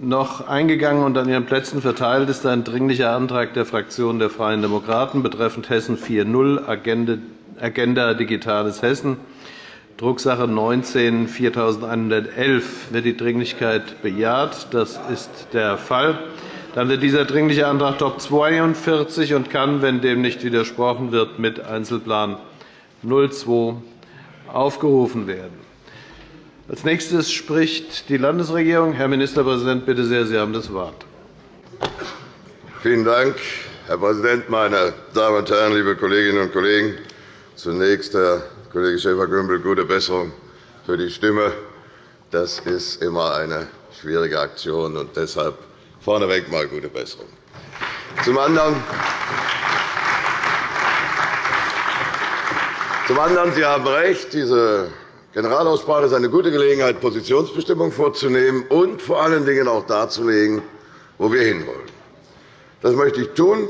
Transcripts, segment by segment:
noch eingegangen und an Ihren Plätzen verteilt ist ein Dringlicher Antrag der Fraktion der Freien Demokraten betreffend Hessen 4.0 Agenda Digitales Hessen, Drucksache 19 4111. Wird die Dringlichkeit bejaht? Das ist der Fall. Dann wird dieser Dringliche Antrag Top 42 und kann, wenn dem nicht widersprochen wird, mit Einzelplan 02 aufgerufen werden. Als nächstes spricht die Landesregierung. Herr Ministerpräsident, bitte sehr, Sie haben das Wort. Vielen Dank, Herr Präsident, meine Damen und Herren, liebe Kolleginnen und Kollegen! Zunächst, Herr Kollege Schäfer-Gümbel, gute Besserung für die Stimme. Das ist immer eine schwierige Aktion, und deshalb vorneweg mal gute Besserung. Zum anderen, zum anderen Sie haben recht, diese Generalaussprache ist eine gute Gelegenheit, Positionsbestimmung vorzunehmen und vor allen Dingen auch darzulegen, wo wir hinwollen. Das möchte ich tun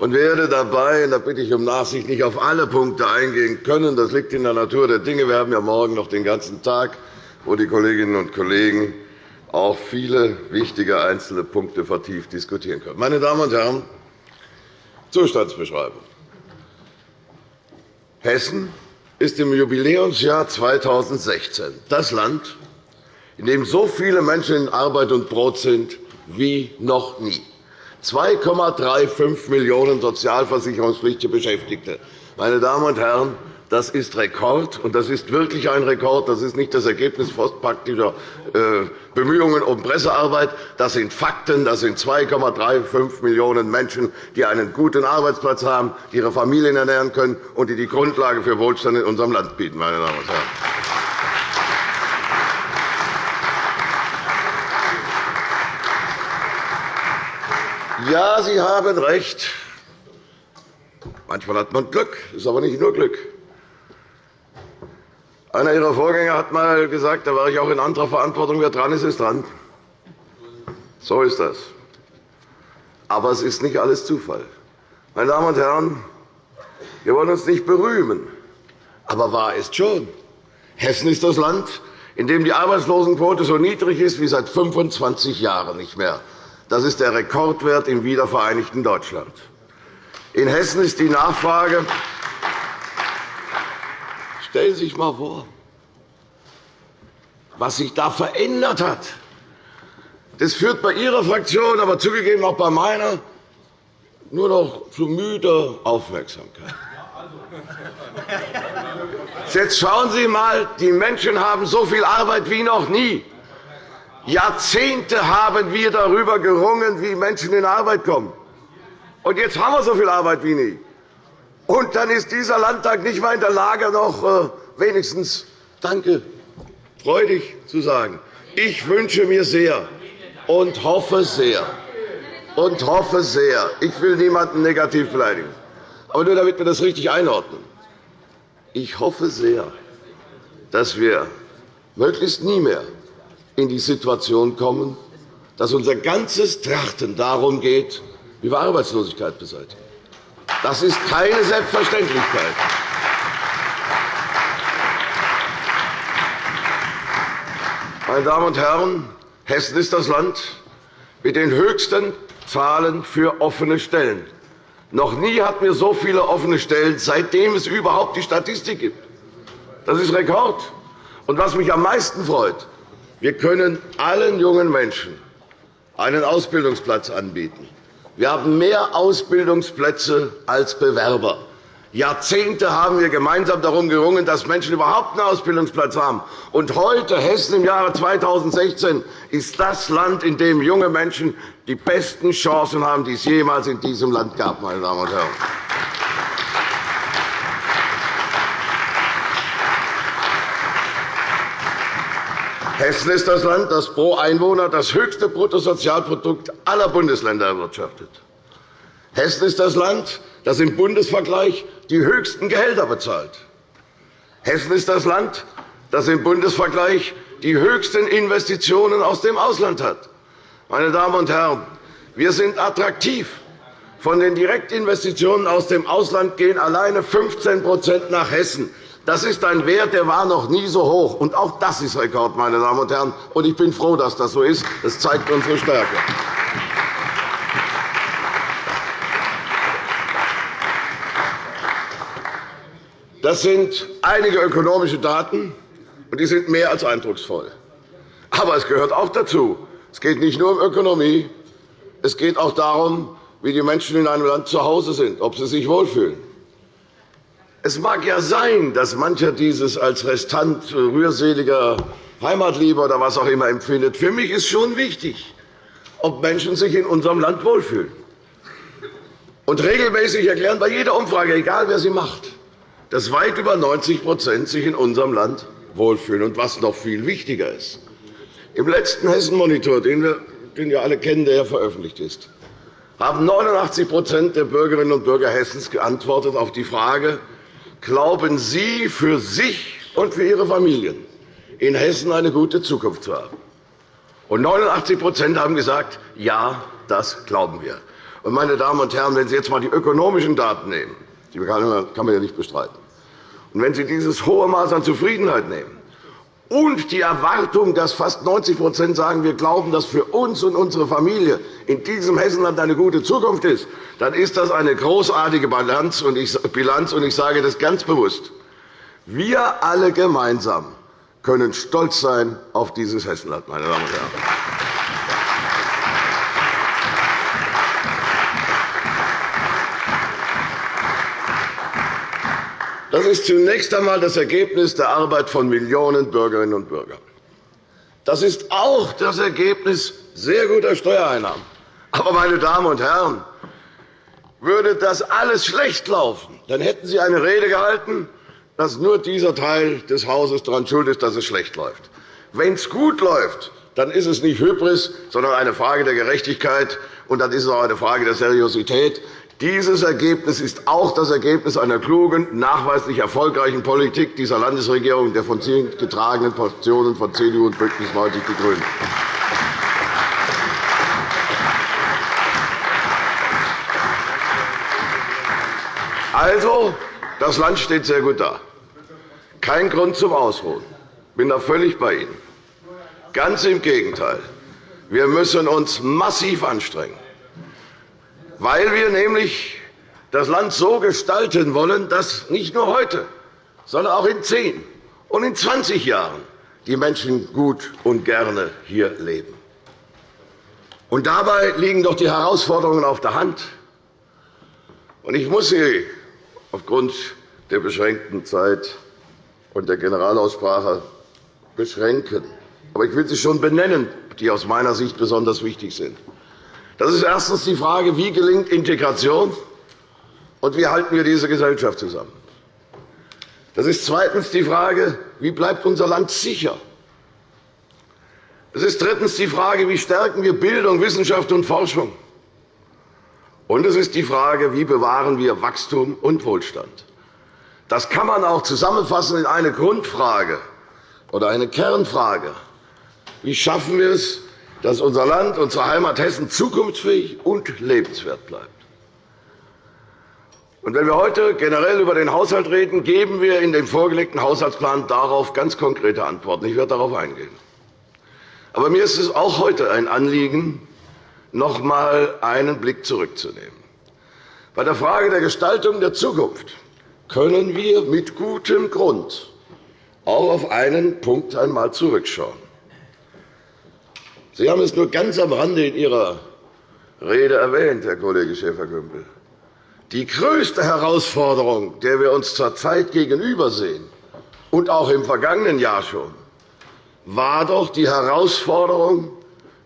und werde dabei, da bitte ich um Nachsicht, nicht auf alle Punkte eingehen können. Das liegt in der Natur der Dinge. Wir haben ja morgen noch den ganzen Tag, wo die Kolleginnen und Kollegen auch viele wichtige einzelne Punkte vertieft diskutieren können. Meine Damen und Herren, Zustandsbeschreibung. Hessen ist im Jubiläumsjahr 2016 das Land, in dem so viele Menschen in Arbeit und Brot sind wie noch nie. 2,35 Millionen sozialversicherungspflichtige Beschäftigte. Meine Damen und Herren, das ist Rekord, und das ist wirklich ein Rekord. Das ist nicht das Ergebnis postpraktischer äh, Bemühungen um Pressearbeit. Das sind Fakten. Das sind 2,35 Millionen Menschen, die einen guten Arbeitsplatz haben, die ihre Familien ernähren können und die die Grundlage für Wohlstand in unserem Land bieten. Meine Damen und Herren. Ja, Sie haben recht. Manchmal hat man Glück, ist aber nicht nur Glück. Einer Ihrer Vorgänger hat einmal gesagt, da war ich auch in anderer Verantwortung, wer dran ist, ist dran. So ist das. Aber es ist nicht alles Zufall. Meine Damen und Herren, wir wollen uns nicht berühmen, aber wahr ist schon. Hessen ist das Land, in dem die Arbeitslosenquote so niedrig ist wie seit 25 Jahren nicht mehr. Das ist der Rekordwert im wiedervereinigten Deutschland. In Hessen ist die Nachfrage Stellen Sie sich einmal vor, was sich da verändert hat. Das führt bei Ihrer Fraktion, aber zugegeben auch bei meiner, nur noch zu müder Aufmerksamkeit. Jetzt schauen Sie einmal, die Menschen haben so viel Arbeit wie noch nie. Jahrzehnte haben wir darüber gerungen, wie Menschen in Arbeit kommen. Und jetzt haben wir so viel Arbeit wie nie. Und dann ist dieser Landtag nicht einmal in der Lage, noch äh, wenigstens Danke freudig zu sagen. Ich wünsche mir sehr und hoffe sehr, und hoffe sehr, ich will niemanden negativ beleidigen, aber nur damit wir das richtig einordnen. Ich hoffe sehr, dass wir möglichst nie mehr in die Situation kommen, dass unser ganzes Trachten darum geht, wie wir Arbeitslosigkeit beseitigen. Das ist keine Selbstverständlichkeit. Meine Damen und Herren, Hessen ist das Land mit den höchsten Zahlen für offene Stellen. Noch nie hatten wir so viele offene Stellen, seitdem es überhaupt die Statistik gibt. Das ist Rekord. Und was mich am meisten freut, wir können allen jungen Menschen einen Ausbildungsplatz anbieten. Wir haben mehr Ausbildungsplätze als Bewerber. Jahrzehnte haben wir gemeinsam darum gerungen, dass Menschen überhaupt einen Ausbildungsplatz haben. Und heute, Hessen im Jahre 2016, ist das Land, in dem junge Menschen die besten Chancen haben, die es jemals in diesem Land gab. Meine Damen und Herren. Hessen ist das Land, das pro Einwohner das höchste Bruttosozialprodukt aller Bundesländer erwirtschaftet. Hessen ist das Land, das im Bundesvergleich die höchsten Gehälter bezahlt. Hessen ist das Land, das im Bundesvergleich die höchsten Investitionen aus dem Ausland hat. Meine Damen und Herren, wir sind attraktiv. Von den Direktinvestitionen aus dem Ausland gehen alleine 15% nach Hessen. Das ist ein Wert, der war noch nie so hoch. Und auch das ist Rekord, meine Damen und Herren. Und ich bin froh, dass das so ist. Das zeigt unsere Stärke. Das sind einige ökonomische Daten, und die sind mehr als eindrucksvoll. Aber es gehört auch dazu. Es geht nicht nur um Ökonomie. Es geht auch darum, wie die Menschen in einem Land zu Hause sind, ob sie sich wohlfühlen. Es mag ja sein, dass mancher dieses als Restant rührseliger Heimatliebe oder was auch immer empfindet. Für mich ist schon wichtig, ob Menschen sich in unserem Land wohlfühlen. Und regelmäßig erklären bei jeder Umfrage, egal wer sie macht, dass weit über 90% sich in unserem Land wohlfühlen. Und was noch viel wichtiger ist, im letzten Hessen-Monitor, den wir den ja alle kennen, der ja veröffentlicht ist, haben 89% der Bürgerinnen und Bürger Hessens geantwortet auf die Frage, glauben Sie für sich und für Ihre Familien in Hessen eine gute Zukunft zu haben? Und 89% haben gesagt, ja, das glauben wir. Und, meine Damen und Herren, wenn Sie jetzt einmal die ökonomischen Daten nehmen, die kann man ja nicht bestreiten, und wenn Sie dieses hohe Maß an Zufriedenheit nehmen und die Erwartung, dass fast 90% sagen, wir glauben, dass für uns und unsere Familie in diesem Hessenland eine gute Zukunft ist, dann ist das eine großartige Bilanz. Und ich sage das ganz bewusst. Wir alle gemeinsam können stolz sein auf dieses Hessenland, meine Damen und Herren. Das ist zunächst einmal das Ergebnis der Arbeit von Millionen Bürgerinnen und Bürgern. Das ist auch das Ergebnis sehr guter Steuereinnahmen. Aber, meine Damen und Herren, würde das alles schlecht laufen, dann hätten Sie eine Rede gehalten, dass nur dieser Teil des Hauses daran schuld ist, dass es schlecht läuft. Wenn es gut läuft, dann ist es nicht Hybris, sondern eine Frage der Gerechtigkeit, und dann ist es auch eine Frage der Seriosität. Dieses Ergebnis ist auch das Ergebnis einer klugen, nachweislich erfolgreichen Politik dieser Landesregierung der von Sie getragenen Fraktionen von CDU und BÜNDNIS 90 die GRÜNEN. Also, das Land steht sehr gut da. Kein Grund zum Ausruhen. Ich bin da völlig bei Ihnen. Ganz im Gegenteil. Wir müssen uns massiv anstrengen weil wir nämlich das Land so gestalten wollen, dass nicht nur heute, sondern auch in zehn und in 20 Jahren die Menschen gut und gerne hier leben. Und dabei liegen doch die Herausforderungen auf der Hand. Und ich muss Sie aufgrund der beschränkten Zeit und der Generalaussprache beschränken. Aber ich will sie schon benennen, die aus meiner Sicht besonders wichtig sind. Das ist erstens die Frage, wie gelingt Integration und wie halten wir diese Gesellschaft zusammen. Das ist zweitens die Frage, wie bleibt unser Land sicher. Es ist drittens die Frage, wie stärken wir Bildung, Wissenschaft und Forschung. Und es ist die Frage, wie bewahren wir Wachstum und Wohlstand. Das kann man auch zusammenfassen in eine Grundfrage oder eine Kernfrage. Wie schaffen wir es, dass unser Land, unsere Heimat Hessen zukunftsfähig und lebenswert bleibt. wenn wir heute generell über den Haushalt reden, geben wir in dem vorgelegten Haushaltsplan darauf ganz konkrete Antworten. Ich werde darauf eingehen. Aber mir ist es auch heute ein Anliegen, noch einmal einen Blick zurückzunehmen. Bei der Frage der Gestaltung der Zukunft können wir mit gutem Grund auch auf einen Punkt einmal zurückschauen. Sie haben es nur ganz am Rande in Ihrer Rede erwähnt, Herr Kollege Schäfer-Gümbel. Die größte Herausforderung, der wir uns zurzeit gegenübersehen, und auch im vergangenen Jahr schon, war doch die Herausforderung,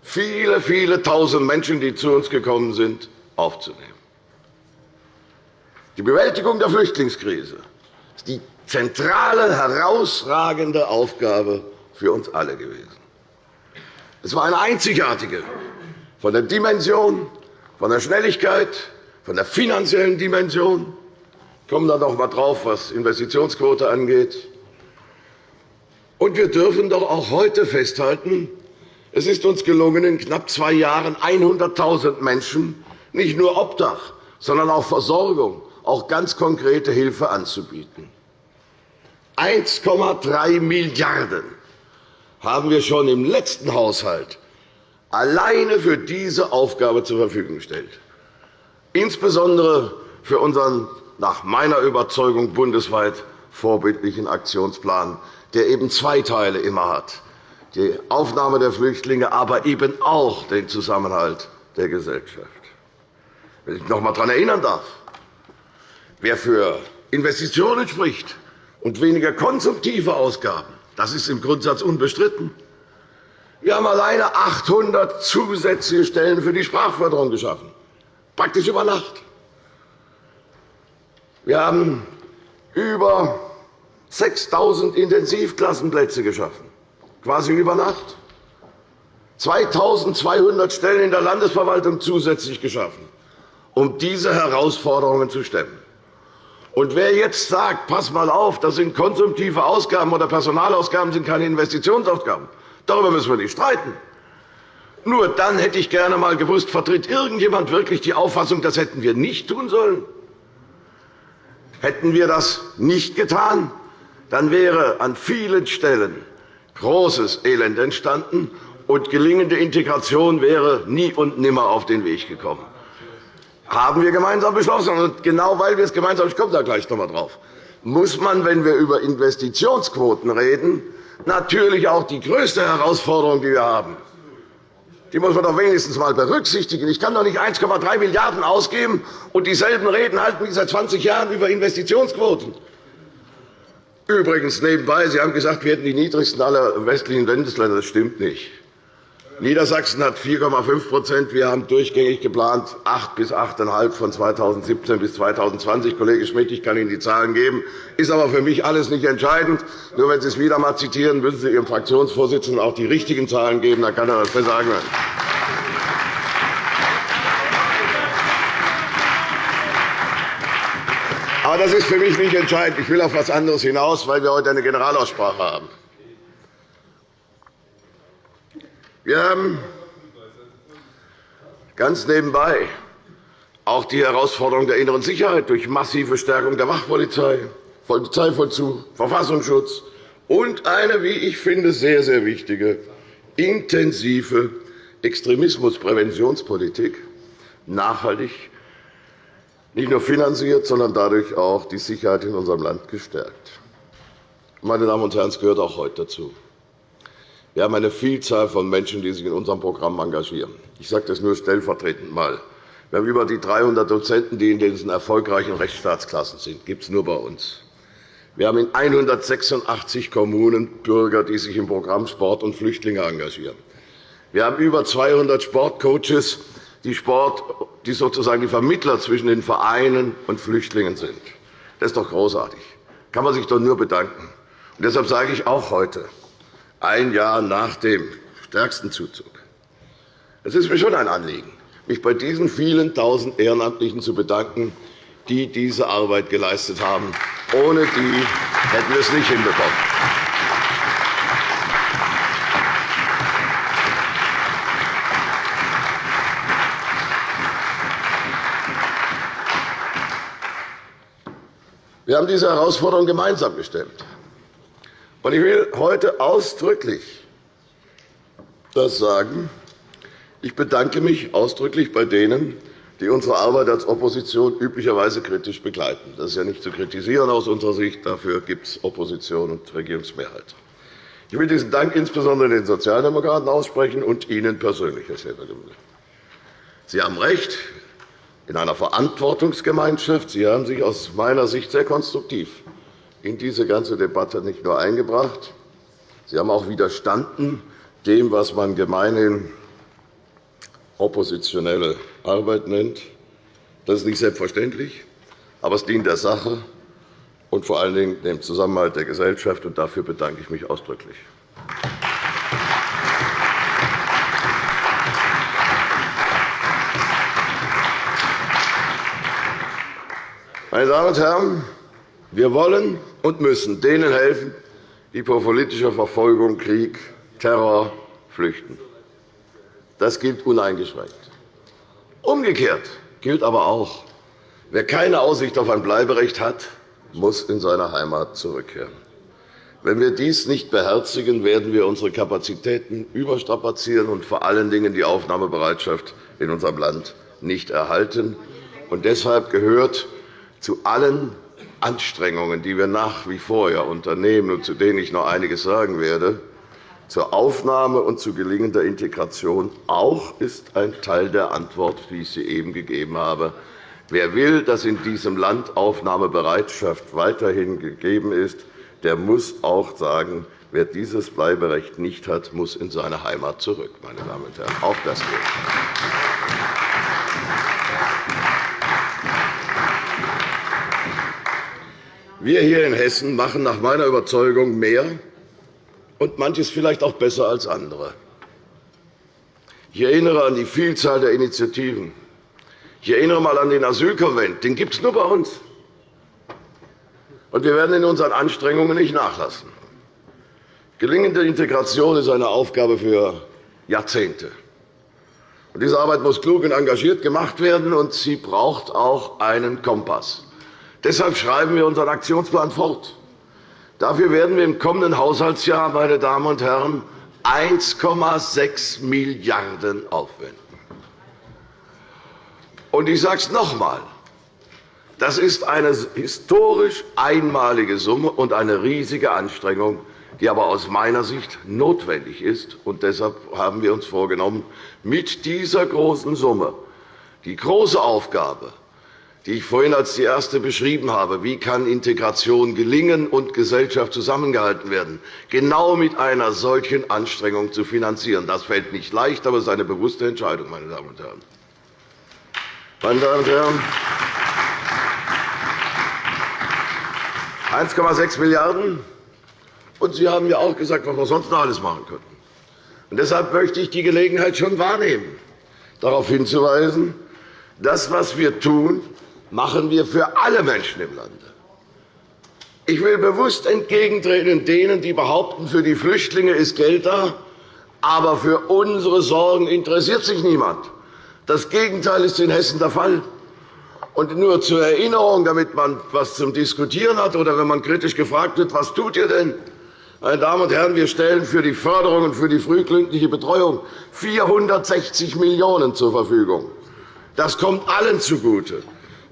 viele, viele Tausend Menschen, die zu uns gekommen sind, aufzunehmen. Die Bewältigung der Flüchtlingskrise ist die zentrale, herausragende Aufgabe für uns alle gewesen. Es war eine einzigartige von der Dimension, von der Schnelligkeit, von der finanziellen Dimension. Ich komme dann noch einmal darauf, was Investitionsquote angeht. Und wir dürfen doch auch heute festhalten, es ist uns gelungen, in knapp zwei Jahren 100.000 Menschen nicht nur Obdach, sondern auch Versorgung, auch ganz konkrete Hilfe anzubieten. 1,3 Milliarden € haben wir schon im letzten Haushalt alleine für diese Aufgabe zur Verfügung gestellt. Insbesondere für unseren nach meiner Überzeugung bundesweit vorbildlichen Aktionsplan, der eben zwei Teile immer hat die Aufnahme der Flüchtlinge, aber eben auch den Zusammenhalt der Gesellschaft. Wenn ich noch einmal daran erinnern darf, wer für Investitionen spricht und weniger konsumtive Ausgaben, das ist im Grundsatz unbestritten. Wir haben alleine 800 zusätzliche Stellen für die Sprachförderung geschaffen, praktisch über Nacht. Wir haben über 6.000 Intensivklassenplätze geschaffen quasi über Nacht. 2.200 Stellen in der Landesverwaltung zusätzlich geschaffen, um diese Herausforderungen zu stemmen. Und wer jetzt sagt, pass mal auf, das sind konsumtive Ausgaben oder Personalausgaben sind keine Investitionsausgaben, darüber müssen wir nicht streiten. Nur dann hätte ich gerne einmal gewusst, vertritt irgendjemand wirklich die Auffassung, das hätten wir nicht tun sollen? Hätten wir das nicht getan, dann wäre an vielen Stellen großes Elend entstanden, und gelingende Integration wäre nie und nimmer auf den Weg gekommen. Haben wir gemeinsam beschlossen. Und genau weil wir es gemeinsam ich komme da gleich noch einmal drauf, muss man, wenn wir über Investitionsquoten reden, natürlich auch die größte Herausforderung, die wir haben, die muss man doch wenigstens einmal berücksichtigen. Ich kann doch nicht 1,3 Milliarden € ausgeben und dieselben Reden halten wie seit 20 Jahren über Investitionsquoten. Übrigens nebenbei, Sie haben gesagt, wir hätten die niedrigsten aller westlichen Bundesländer. Das stimmt nicht. Niedersachsen hat 4,5% Wir haben durchgängig geplant 8 bis 8,5 von 2017 bis 2020. Kollege Schmidt, ich kann Ihnen die Zahlen geben. Ist aber für mich alles nicht entscheidend. Nur wenn Sie es wieder einmal zitieren, müssen Sie Ihrem Fraktionsvorsitzenden auch die richtigen Zahlen geben. Dann kann er das besser sagen. Aber das ist für mich nicht entscheidend. Ich will auf etwas anderes hinaus, weil wir heute eine Generalaussprache haben. Wir haben ganz nebenbei auch die Herausforderung der inneren Sicherheit durch massive Stärkung der Wachpolizei, Polizeivollzug, Verfassungsschutz und eine, wie ich finde, sehr, sehr wichtige, intensive Extremismuspräventionspolitik nachhaltig nicht nur finanziert, sondern dadurch auch die Sicherheit in unserem Land gestärkt. Meine Damen und Herren, es gehört auch heute dazu. Wir haben eine Vielzahl von Menschen, die sich in unserem Programm engagieren. Ich sage das nur stellvertretend einmal. Wir haben über die 300 Dozenten, die in diesen erfolgreichen Rechtsstaatsklassen sind. Das gibt es nur bei uns. Wir haben in 186 Kommunen Bürger, die sich im Programm Sport und Flüchtlinge engagieren. Wir haben über 200 Sportcoaches, die, Sport, die sozusagen die Vermittler zwischen den Vereinen und Flüchtlingen sind. Das ist doch großartig. Kann man sich doch nur bedanken. Und deshalb sage ich auch heute, ein Jahr nach dem stärksten Zuzug, es ist mir schon ein Anliegen, mich bei diesen vielen Tausend Ehrenamtlichen zu bedanken, die diese Arbeit geleistet haben. Ohne die hätten wir es nicht hinbekommen. Wir haben diese Herausforderung gemeinsam gestemmt. Ich will heute ausdrücklich das sagen. Ich bedanke mich ausdrücklich bei denen, die unsere Arbeit als Opposition üblicherweise kritisch begleiten. Das ist ja nicht zu kritisieren aus unserer Sicht. Dafür gibt es Opposition und Regierungsmehrheit. Ich will diesen Dank insbesondere den Sozialdemokraten aussprechen und Ihnen persönlich, Herr Schäfer-Gümbel. Sie haben recht in einer Verantwortungsgemeinschaft. Sie haben sich aus meiner Sicht sehr konstruktiv in diese ganze Debatte nicht nur eingebracht, Sie haben auch widerstanden dem, was man gemeinhin oppositionelle Arbeit nennt. Das ist nicht selbstverständlich, aber es dient der Sache und vor allen Dingen dem Zusammenhalt der Gesellschaft. Dafür bedanke ich mich ausdrücklich. Meine Damen und Herren, wir wollen und müssen denen helfen, die vor politischer Verfolgung, Krieg, Terror flüchten. Das gilt uneingeschränkt. Umgekehrt gilt aber auch, wer keine Aussicht auf ein Bleiberecht hat, muss in seine Heimat zurückkehren. Wenn wir dies nicht beherzigen, werden wir unsere Kapazitäten überstrapazieren und vor allen Dingen die Aufnahmebereitschaft in unserem Land nicht erhalten. Und deshalb gehört zu allen Anstrengungen, die wir nach wie vor ja unternehmen und zu denen ich noch einiges sagen werde, zur Aufnahme und zu gelingender Integration auch ist ein Teil der Antwort, wie ich sie eben gegeben habe. Wer will, dass in diesem Land Aufnahmebereitschaft weiterhin gegeben ist, der muss auch sagen, wer dieses Bleiberecht nicht hat, muss in seine Heimat zurück. Meine Damen und Herren. Auch das gilt. Wir hier in Hessen machen nach meiner Überzeugung mehr und manches vielleicht auch besser als andere. Ich erinnere an die Vielzahl der Initiativen. Ich erinnere einmal an den Asylkonvent. Den gibt es nur bei uns. Und wir werden in unseren Anstrengungen nicht nachlassen. Gelingende Integration ist eine Aufgabe für Jahrzehnte. Und diese Arbeit muss klug und engagiert gemacht werden, und sie braucht auch einen Kompass. Deshalb schreiben wir unseren Aktionsplan fort. Dafür werden wir im kommenden Haushaltsjahr, meine Damen und Herren, 1,6 Milliarden € aufwenden. Und ich sage es noch einmal. Das ist eine historisch einmalige Summe und eine riesige Anstrengung, die aber aus meiner Sicht notwendig ist. Und deshalb haben wir uns vorgenommen, mit dieser großen Summe die große Aufgabe, die ich vorhin als die erste beschrieben habe, wie kann Integration gelingen und Gesellschaft zusammengehalten werden, genau mit einer solchen Anstrengung zu finanzieren. Das fällt nicht leicht, aber es ist eine bewusste Entscheidung, meine Damen und Herren. Meine Damen und Herren, 1,6 Milliarden €. Und Sie haben ja auch gesagt, was wir sonst noch alles machen könnten. Und deshalb möchte ich die Gelegenheit schon wahrnehmen, darauf hinzuweisen, das, was wir tun, machen wir für alle Menschen im Lande. Ich will bewusst entgegentreten denen, die behaupten, für die Flüchtlinge ist Geld da, aber für unsere Sorgen interessiert sich niemand. Das Gegenteil ist in Hessen der Fall. Und nur zur Erinnerung, damit man etwas zum Diskutieren hat, oder wenn man kritisch gefragt wird, was tut ihr denn? Meine Damen und Herren, wir stellen für die Förderung und für die frühkindliche Betreuung 460 Millionen € zur Verfügung. Das kommt allen zugute.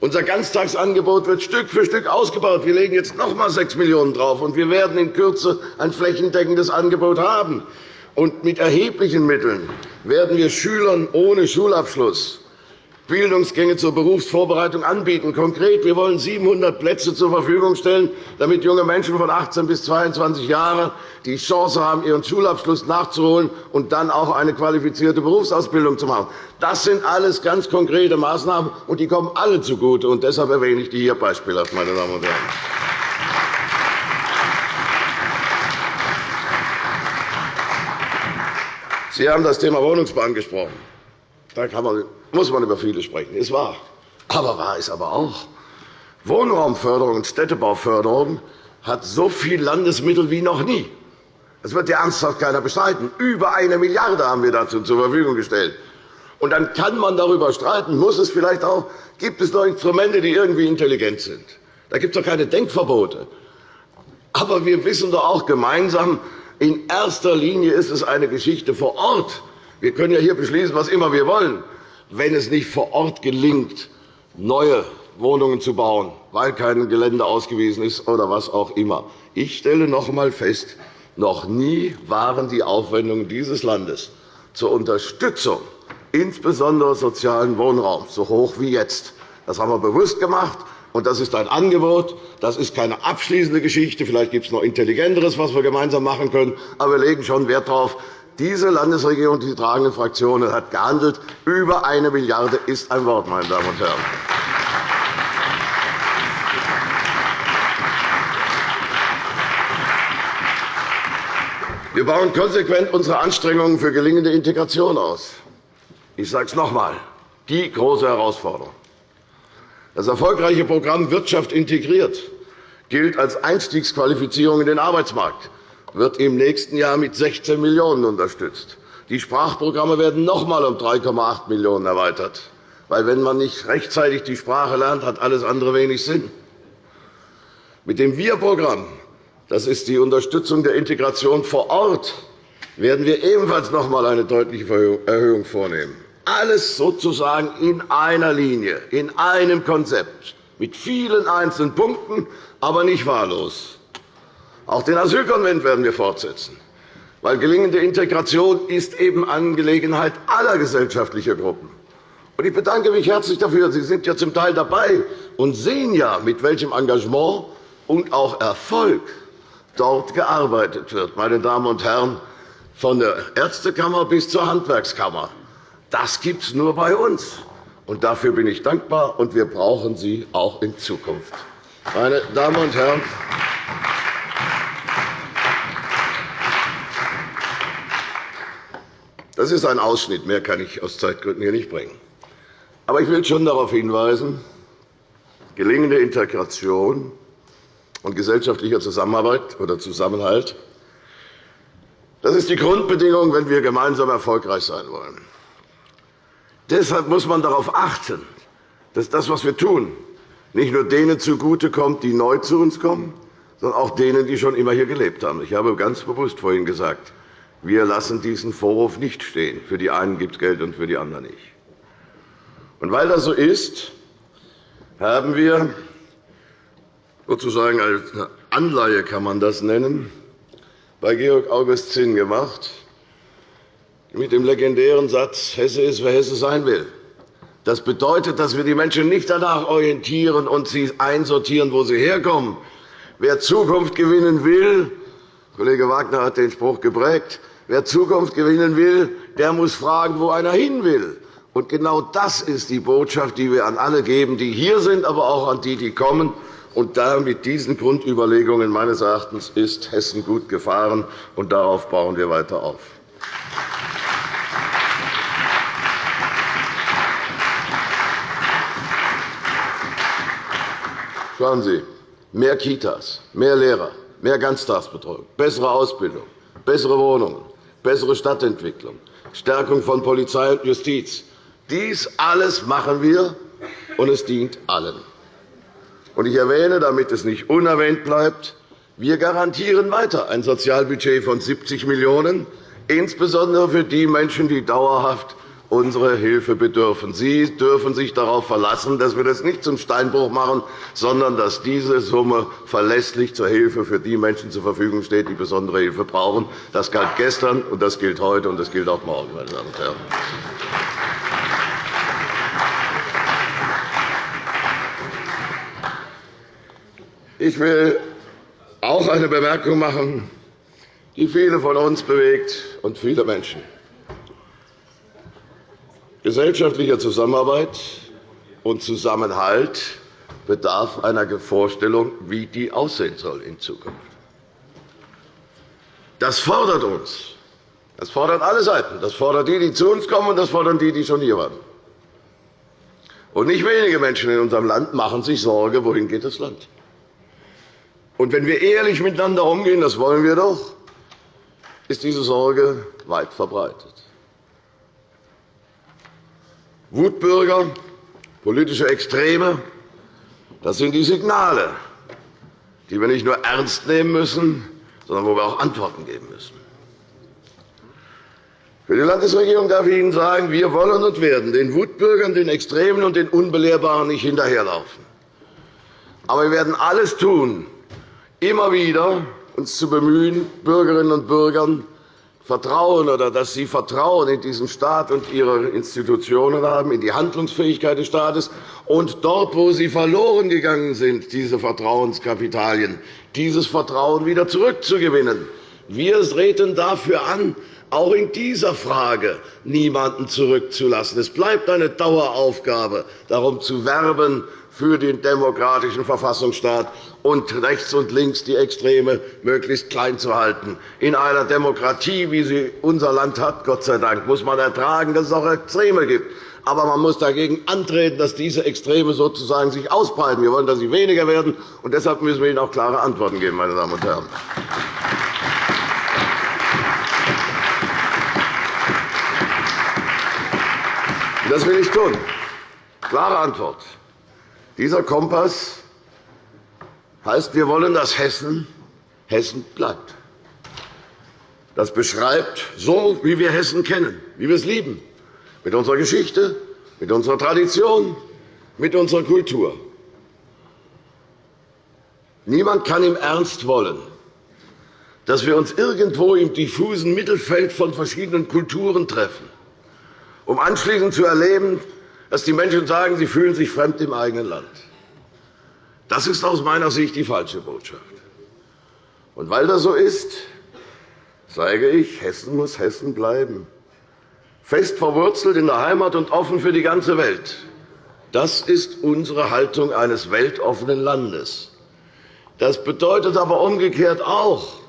Unser Ganztagsangebot wird Stück für Stück ausgebaut. Wir legen jetzt noch einmal 6 Millionen € drauf, und wir werden in Kürze ein flächendeckendes Angebot haben. Und mit erheblichen Mitteln werden wir Schülern ohne Schulabschluss Bildungsgänge zur Berufsvorbereitung anbieten. Konkret, wir wollen 700 Plätze zur Verfügung stellen, damit junge Menschen von 18 bis 22 Jahren die Chance haben, ihren Schulabschluss nachzuholen und dann auch eine qualifizierte Berufsausbildung zu machen. Das sind alles ganz konkrete Maßnahmen, und die kommen alle zugute. Und deshalb erwähne ich die hier beispielhaft, meine Damen und Herren. Sie haben das Thema Wohnungsbau angesprochen. Da man, muss man über vieles sprechen. Ist wahr. Aber wahr ist aber auch, Wohnraumförderung und Städtebauförderung hat so viel Landesmittel wie noch nie. Das wird ja ernsthaft keiner bestreiten. Über eine Milliarde haben wir dazu zur Verfügung gestellt. Und dann kann man darüber streiten, muss es vielleicht auch, gibt es noch Instrumente, die irgendwie intelligent sind. Da gibt es doch keine Denkverbote. Aber wir wissen doch auch gemeinsam, in erster Linie ist es eine Geschichte vor Ort. Wir können ja hier beschließen, was immer wir wollen. Wenn es nicht vor Ort gelingt, neue Wohnungen zu bauen, weil kein Gelände ausgewiesen ist oder was auch immer. Ich stelle noch einmal fest, noch nie waren die Aufwendungen dieses Landes zur Unterstützung insbesondere sozialen Wohnraums so hoch wie jetzt. Das haben wir bewusst gemacht. Und das ist ein Angebot. Das ist keine abschließende Geschichte. Vielleicht gibt es noch Intelligenteres, was wir gemeinsam machen können. Aber wir legen schon Wert darauf, diese Landesregierung, die tragenden Fraktionen, hat gehandelt. Über eine Milliarde € ist ein Wort, meine Damen und Herren. Wir bauen konsequent unsere Anstrengungen für gelingende Integration aus. Ich sage es noch einmal. Die große Herausforderung. Das erfolgreiche Programm Wirtschaft integriert gilt als Einstiegsqualifizierung in den Arbeitsmarkt wird im nächsten Jahr mit 16 Millionen € unterstützt. Die Sprachprogramme werden noch einmal um 3,8 Millionen € erweitert. Weil, wenn man nicht rechtzeitig die Sprache lernt, hat alles andere wenig Sinn. Mit dem Wir-Programm Das ist die Unterstützung der Integration vor Ort. werden wir ebenfalls noch einmal eine deutliche Erhöhung vornehmen. Alles sozusagen in einer Linie, in einem Konzept, mit vielen einzelnen Punkten, aber nicht wahllos. Auch den Asylkonvent werden wir fortsetzen, weil gelingende Integration ist eben Angelegenheit aller gesellschaftlicher Gruppen. Ich bedanke mich herzlich dafür. Sie sind ja zum Teil dabei und sehen ja, mit welchem Engagement und auch Erfolg dort gearbeitet wird. Meine Damen und Herren, von der Ärztekammer bis zur Handwerkskammer. Das gibt es nur bei uns. Und dafür bin ich dankbar, und wir brauchen Sie auch in Zukunft. Meine Damen und Herren, das ist ein Ausschnitt. Mehr kann ich aus Zeitgründen hier nicht bringen. Aber ich will schon darauf hinweisen, gelingende Integration und gesellschaftlicher Zusammenarbeit oder Zusammenhalt das ist die Grundbedingung, wenn wir gemeinsam erfolgreich sein wollen. Deshalb muss man darauf achten, dass das, was wir tun, nicht nur denen zugutekommt, die neu zu uns kommen, sondern auch denen, die schon immer hier gelebt haben. Ich habe ganz bewusst vorhin gesagt, wir lassen diesen Vorwurf nicht stehen. Für die einen gibt es Geld und für die anderen nicht. Und weil das so ist, haben wir sozusagen als Anleihe kann man das nennen, bei Georg August Zinn gemacht, mit dem legendären Satz, Hesse ist, wer Hesse sein will. Das bedeutet, dass wir die Menschen nicht danach orientieren und sie einsortieren, wo sie herkommen. Wer Zukunft gewinnen will, Kollege Wagner hat den Spruch geprägt, wer Zukunft gewinnen will, der muss fragen, wo einer hin will. Und genau das ist die Botschaft, die wir an alle geben, die hier sind, aber auch an die, die kommen. Und da mit diesen Grundüberlegungen meines Erachtens ist Hessen gut gefahren, und darauf bauen wir weiter auf. Schauen Sie, mehr Kitas, mehr Lehrer, mehr Ganztagsbetreuung, bessere Ausbildung, bessere Wohnungen, bessere Stadtentwicklung, Stärkung von Polizei und Justiz. Dies alles machen wir, und es dient allen. Ich erwähne, damit es nicht unerwähnt bleibt, wir garantieren weiter ein Sozialbudget von 70 Millionen €, insbesondere für die Menschen, die dauerhaft unsere Hilfe bedürfen. Sie dürfen sich darauf verlassen, dass wir das nicht zum Steinbruch machen, sondern dass diese Summe verlässlich zur Hilfe für die Menschen zur Verfügung steht, die besondere Hilfe brauchen. Das galt gestern, und das gilt heute, und das gilt auch morgen. Meine Damen und Herren. Ich will auch eine Bemerkung machen, die viele von uns bewegt und viele Menschen. Gesellschaftlicher Zusammenarbeit und Zusammenhalt bedarf einer Vorstellung, wie die aussehen soll in Zukunft. Das fordert uns. Das fordert alle Seiten. Das fordert die, die zu uns kommen, und das fordern die, die schon hier waren. Und nicht wenige Menschen in unserem Land machen sich Sorge, wohin geht das Land. Und wenn wir ehrlich miteinander umgehen, das wollen wir doch, ist diese Sorge weit verbreitet. Wutbürger, politische Extreme, das sind die Signale, die wir nicht nur ernst nehmen müssen, sondern wo wir auch Antworten geben müssen. Für die Landesregierung darf ich Ihnen sagen, wir wollen und werden den Wutbürgern, den Extremen und den Unbelehrbaren nicht hinterherlaufen. Aber wir werden alles tun, immer wieder uns zu bemühen, Bürgerinnen und Bürgern Vertrauen oder dass sie Vertrauen in diesen Staat und ihre Institutionen haben, in die Handlungsfähigkeit des Staates und dort, wo sie verloren gegangen sind, diese Vertrauenskapitalien, dieses Vertrauen wieder zurückzugewinnen. Wir treten dafür an, auch in dieser Frage niemanden zurückzulassen. Es bleibt eine Daueraufgabe, darum zu werben, für den demokratischen Verfassungsstaat und rechts und links die Extreme möglichst klein zu halten. In einer Demokratie, wie sie unser Land hat, Gott sei Dank, muss man ertragen, dass es auch Extreme gibt. Aber man muss dagegen antreten, dass diese Extreme sozusagen sich ausbreiten. Wir wollen, dass sie weniger werden. Und deshalb müssen wir ihnen auch klare Antworten geben, meine Damen und Herren. Das will ich tun. Klare Antwort. Dieser Kompass heißt, wir wollen, dass Hessen Hessen bleibt. Das beschreibt so, wie wir Hessen kennen, wie wir es lieben, mit unserer Geschichte, mit unserer Tradition, mit unserer Kultur. Niemand kann im Ernst wollen, dass wir uns irgendwo im diffusen Mittelfeld von verschiedenen Kulturen treffen, um anschließend zu erleben, dass die Menschen sagen, sie fühlen sich fremd im eigenen Land. Das ist aus meiner Sicht die falsche Botschaft. Und weil das so ist, sage ich, Hessen muss Hessen bleiben. Fest verwurzelt in der Heimat und offen für die ganze Welt. Das ist unsere Haltung eines weltoffenen Landes. Das bedeutet aber umgekehrt auch,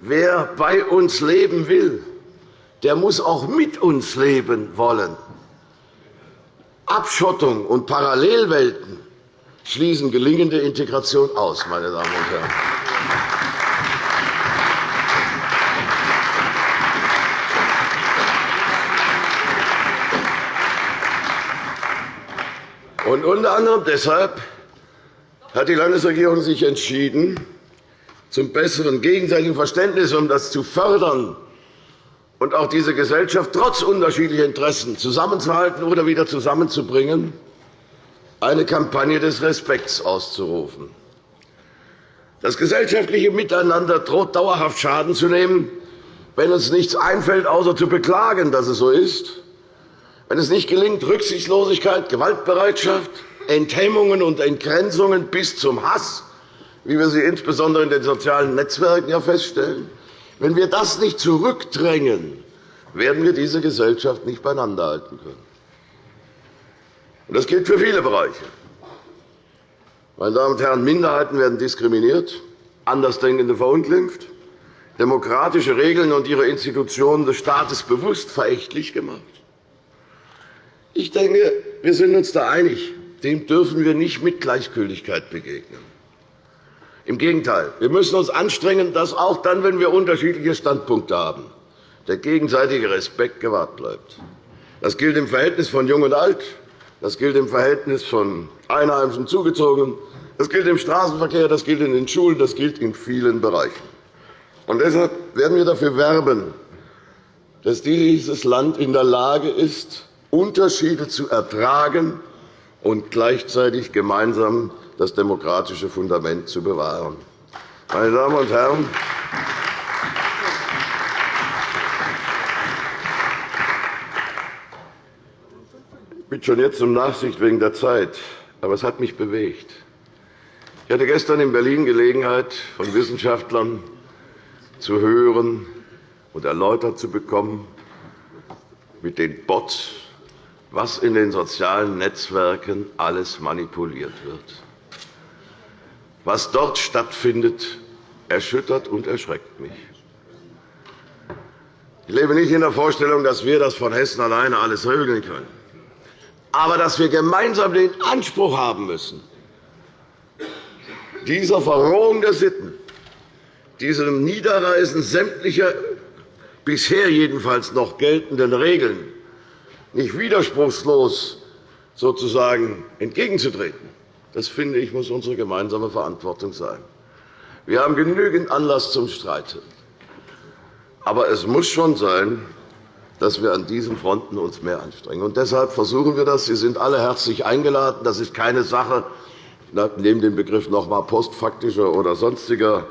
wer bei uns leben will, der muss auch mit uns leben wollen. Abschottung und Parallelwelten schließen gelingende Integration aus, meine Damen und Herren. Und unter anderem deshalb hat die Landesregierung sich entschieden, zum besseren gegenseitigen Verständnis, um das zu fördern und auch diese Gesellschaft trotz unterschiedlicher Interessen zusammenzuhalten oder wieder zusammenzubringen, eine Kampagne des Respekts auszurufen. Das gesellschaftliche Miteinander droht dauerhaft Schaden zu nehmen, wenn uns nichts einfällt, außer zu beklagen, dass es so ist, wenn es nicht gelingt, Rücksichtslosigkeit, Gewaltbereitschaft, Enthemmungen und Entgrenzungen bis zum Hass, wie wir sie insbesondere in den sozialen Netzwerken feststellen, wenn wir das nicht zurückdrängen, werden wir diese Gesellschaft nicht beieinander halten können. Das gilt für viele Bereiche. Meine Damen und Herren, Minderheiten werden diskriminiert, Andersdenkende verunglimpft, demokratische Regeln und ihre Institutionen des Staates bewusst verächtlich gemacht. Ich denke, wir sind uns da einig. Dem dürfen wir nicht mit Gleichgültigkeit begegnen. Im Gegenteil, wir müssen uns anstrengen, dass auch dann, wenn wir unterschiedliche Standpunkte haben, der gegenseitige Respekt gewahrt bleibt. Das gilt im Verhältnis von Jung und Alt, das gilt im Verhältnis von Einheimischen Zugezogenen. Das gilt im Straßenverkehr, das gilt in den Schulen, das gilt in vielen Bereichen. Und deshalb werden wir dafür werben, dass dieses Land in der Lage ist, Unterschiede zu ertragen und gleichzeitig gemeinsam das demokratische Fundament zu bewahren. Meine Damen und Herren, Ich bitte schon jetzt um Nachsicht wegen der Zeit, aber es hat mich bewegt. Ich hatte gestern in Berlin Gelegenheit, von Wissenschaftlern zu hören und erläutert zu bekommen, mit den Bots, was in den sozialen Netzwerken alles manipuliert wird. Was dort stattfindet, erschüttert und erschreckt mich. Ich lebe nicht in der Vorstellung, dass wir das von Hessen alleine alles regeln können aber dass wir gemeinsam den Anspruch haben müssen, dieser Verrohung der Sitten, diesem Niederreißen sämtlicher bisher jedenfalls noch geltenden Regeln nicht widerspruchslos sozusagen entgegenzutreten, das finde ich, muss unsere gemeinsame Verantwortung sein. Wir haben genügend Anlass zum Streiten. Aber es muss schon sein, dass wir an diesen Fronten uns mehr anstrengen. Und deshalb versuchen wir das. Sie sind alle herzlich eingeladen. Das ist keine Sache, neben dem Begriff noch einmal postfaktischer oder sonstiger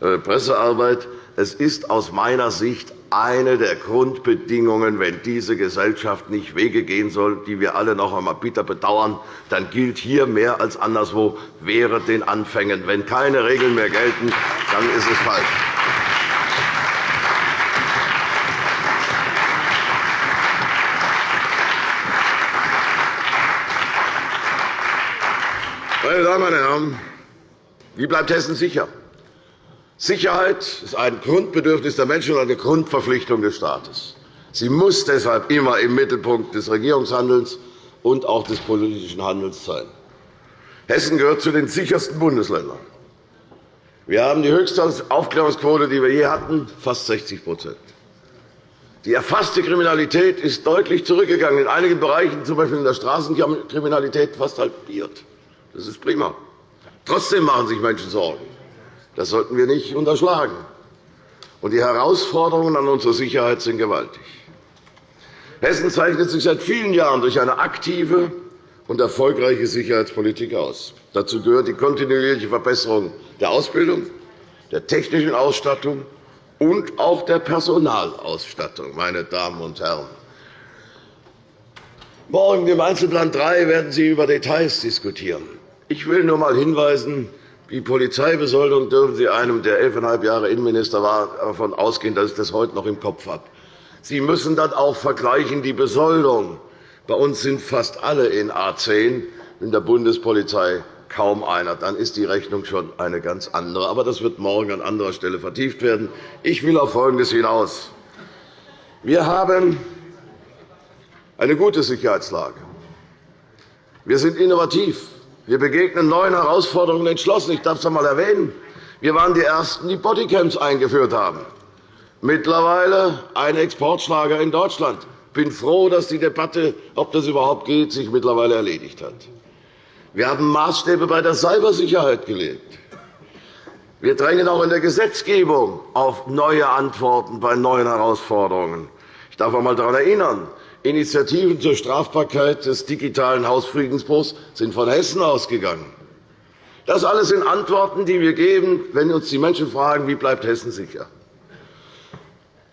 äh, Pressearbeit. Es ist aus meiner Sicht eine der Grundbedingungen, wenn diese Gesellschaft nicht Wege gehen soll, die wir alle noch einmal bitter bedauern, dann gilt hier mehr als anderswo, wäre den Anfängen. Wenn keine Regeln mehr gelten, dann ist es falsch. Meine Damen und Herren, wie bleibt Hessen sicher? Sicherheit ist ein Grundbedürfnis der Menschen und eine Grundverpflichtung des Staates. Sie muss deshalb immer im Mittelpunkt des Regierungshandelns und auch des politischen Handelns sein. Hessen gehört zu den sichersten Bundesländern. Wir haben die höchste Aufklärungsquote, die wir je hatten, fast 60% Die erfasste Kriminalität ist deutlich zurückgegangen, in einigen Bereichen, z. B. in der Straßenkriminalität, fast halbiert. Das ist prima. Trotzdem machen sich Menschen Sorgen. Das sollten wir nicht unterschlagen. Und die Herausforderungen an unsere Sicherheit sind gewaltig. Hessen zeichnet sich seit vielen Jahren durch eine aktive und erfolgreiche Sicherheitspolitik aus. Dazu gehört die kontinuierliche Verbesserung der Ausbildung, der technischen Ausstattung und auch der Personalausstattung. Meine Damen und Herren. Morgen im Einzelplan 3 werden Sie über Details diskutieren. Ich will nur einmal hinweisen, die Polizeibesoldung dürfen Sie einem, der elfeinhalb Jahre Innenminister war, davon ausgehen, dass ich das heute noch im Kopf habe. Sie müssen dann auch vergleichen die Besoldung. Bei uns sind fast alle in A 10, in der Bundespolizei kaum einer. Dann ist die Rechnung schon eine ganz andere. Aber das wird morgen an anderer Stelle vertieft werden. Ich will auf Folgendes hinaus. Wir haben eine gute Sicherheitslage. Wir sind innovativ. Wir begegnen neuen Herausforderungen entschlossen. Ich darf es einmal erwähnen. Wir waren die Ersten, die Bodycams eingeführt haben. Mittlerweile ein Exportschlager in Deutschland. Ich bin froh, dass die Debatte, ob das überhaupt geht, sich mittlerweile erledigt hat. Wir haben Maßstäbe bei der Cybersicherheit gelegt. Wir drängen auch in der Gesetzgebung auf neue Antworten bei neuen Herausforderungen. Ich darf einmal daran erinnern, Initiativen zur Strafbarkeit des digitalen Hausfriedensbruchs sind von Hessen ausgegangen. Das alles sind Antworten, die wir geben, wenn uns die Menschen fragen, wie bleibt Hessen sicher.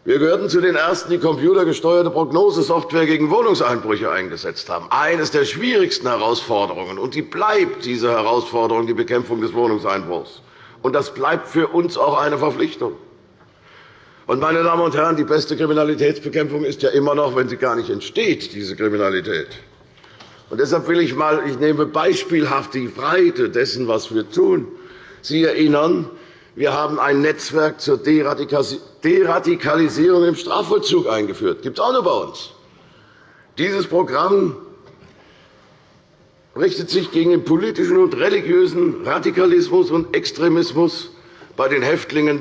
Wir gehörten zu den Ersten, die computergesteuerte Prognosesoftware gegen Wohnungseinbrüche eingesetzt haben. Eines der schwierigsten Herausforderungen. Und die bleibt diese Herausforderung, die Bekämpfung des Wohnungseinbruchs. Und das bleibt für uns auch eine Verpflichtung. Und, meine Damen und Herren, die beste Kriminalitätsbekämpfung ist ja immer noch, wenn sie gar nicht entsteht, diese Kriminalität. Und deshalb will ich mal, ich nehme beispielhaft die Breite dessen, was wir tun. Sie erinnern, wir haben ein Netzwerk zur Deradikalisierung im Strafvollzug eingeführt. Das gibt es auch noch bei uns. Dieses Programm richtet sich gegen den politischen und religiösen Radikalismus und Extremismus bei den Häftlingen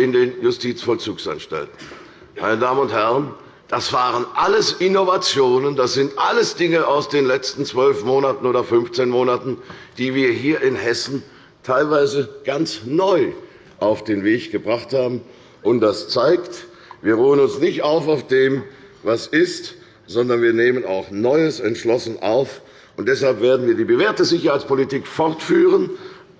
in den Justizvollzugsanstalten. Meine Damen und Herren, das waren alles Innovationen, das sind alles Dinge aus den letzten zwölf Monaten oder 15 Monaten, die wir hier in Hessen teilweise ganz neu auf den Weg gebracht haben. Und das zeigt, wir ruhen uns nicht auf auf dem, was ist, sondern wir nehmen auch Neues entschlossen auf. Und deshalb werden wir die bewährte Sicherheitspolitik fortführen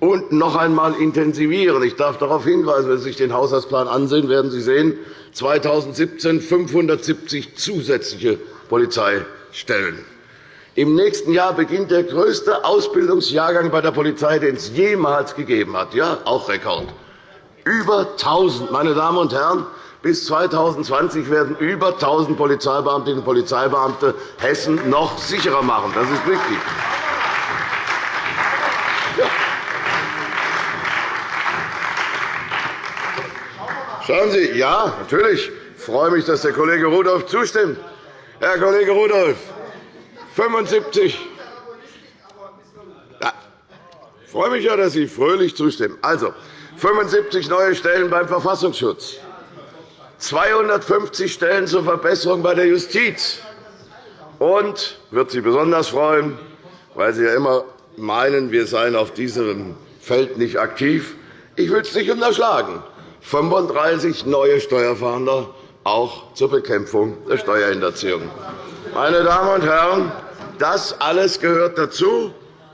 und noch einmal intensivieren. Ich darf darauf hinweisen, wenn Sie sich den Haushaltsplan ansehen, werden Sie sehen, 2017 570 zusätzliche Polizeistellen. Im nächsten Jahr beginnt der größte Ausbildungsjahrgang bei der Polizei, den es jemals gegeben hat. Ja, auch Rekord. Über 1.000. Meine Damen und Herren, bis 2020 werden über 1.000 Polizeibeamtinnen und Polizeibeamte Hessen noch sicherer machen. Das ist wichtig. Schauen Sie, ja, natürlich ich freue mich, dass der Kollege Rudolph zustimmt. Herr Kollege Rudolph, 75 ja, ich freue mich ja, dass Sie fröhlich zustimmen. Also, 75 neue Stellen beim Verfassungsschutz, 250 Stellen zur Verbesserung bei der Justiz und wird Sie besonders freuen, weil Sie ja immer meinen, wir seien auf diesem Feld nicht aktiv. Ich will es nicht unterschlagen. 35 neue Steuerfahnder, auch zur Bekämpfung der Steuerhinterziehung. Meine Damen und Herren, das alles gehört dazu.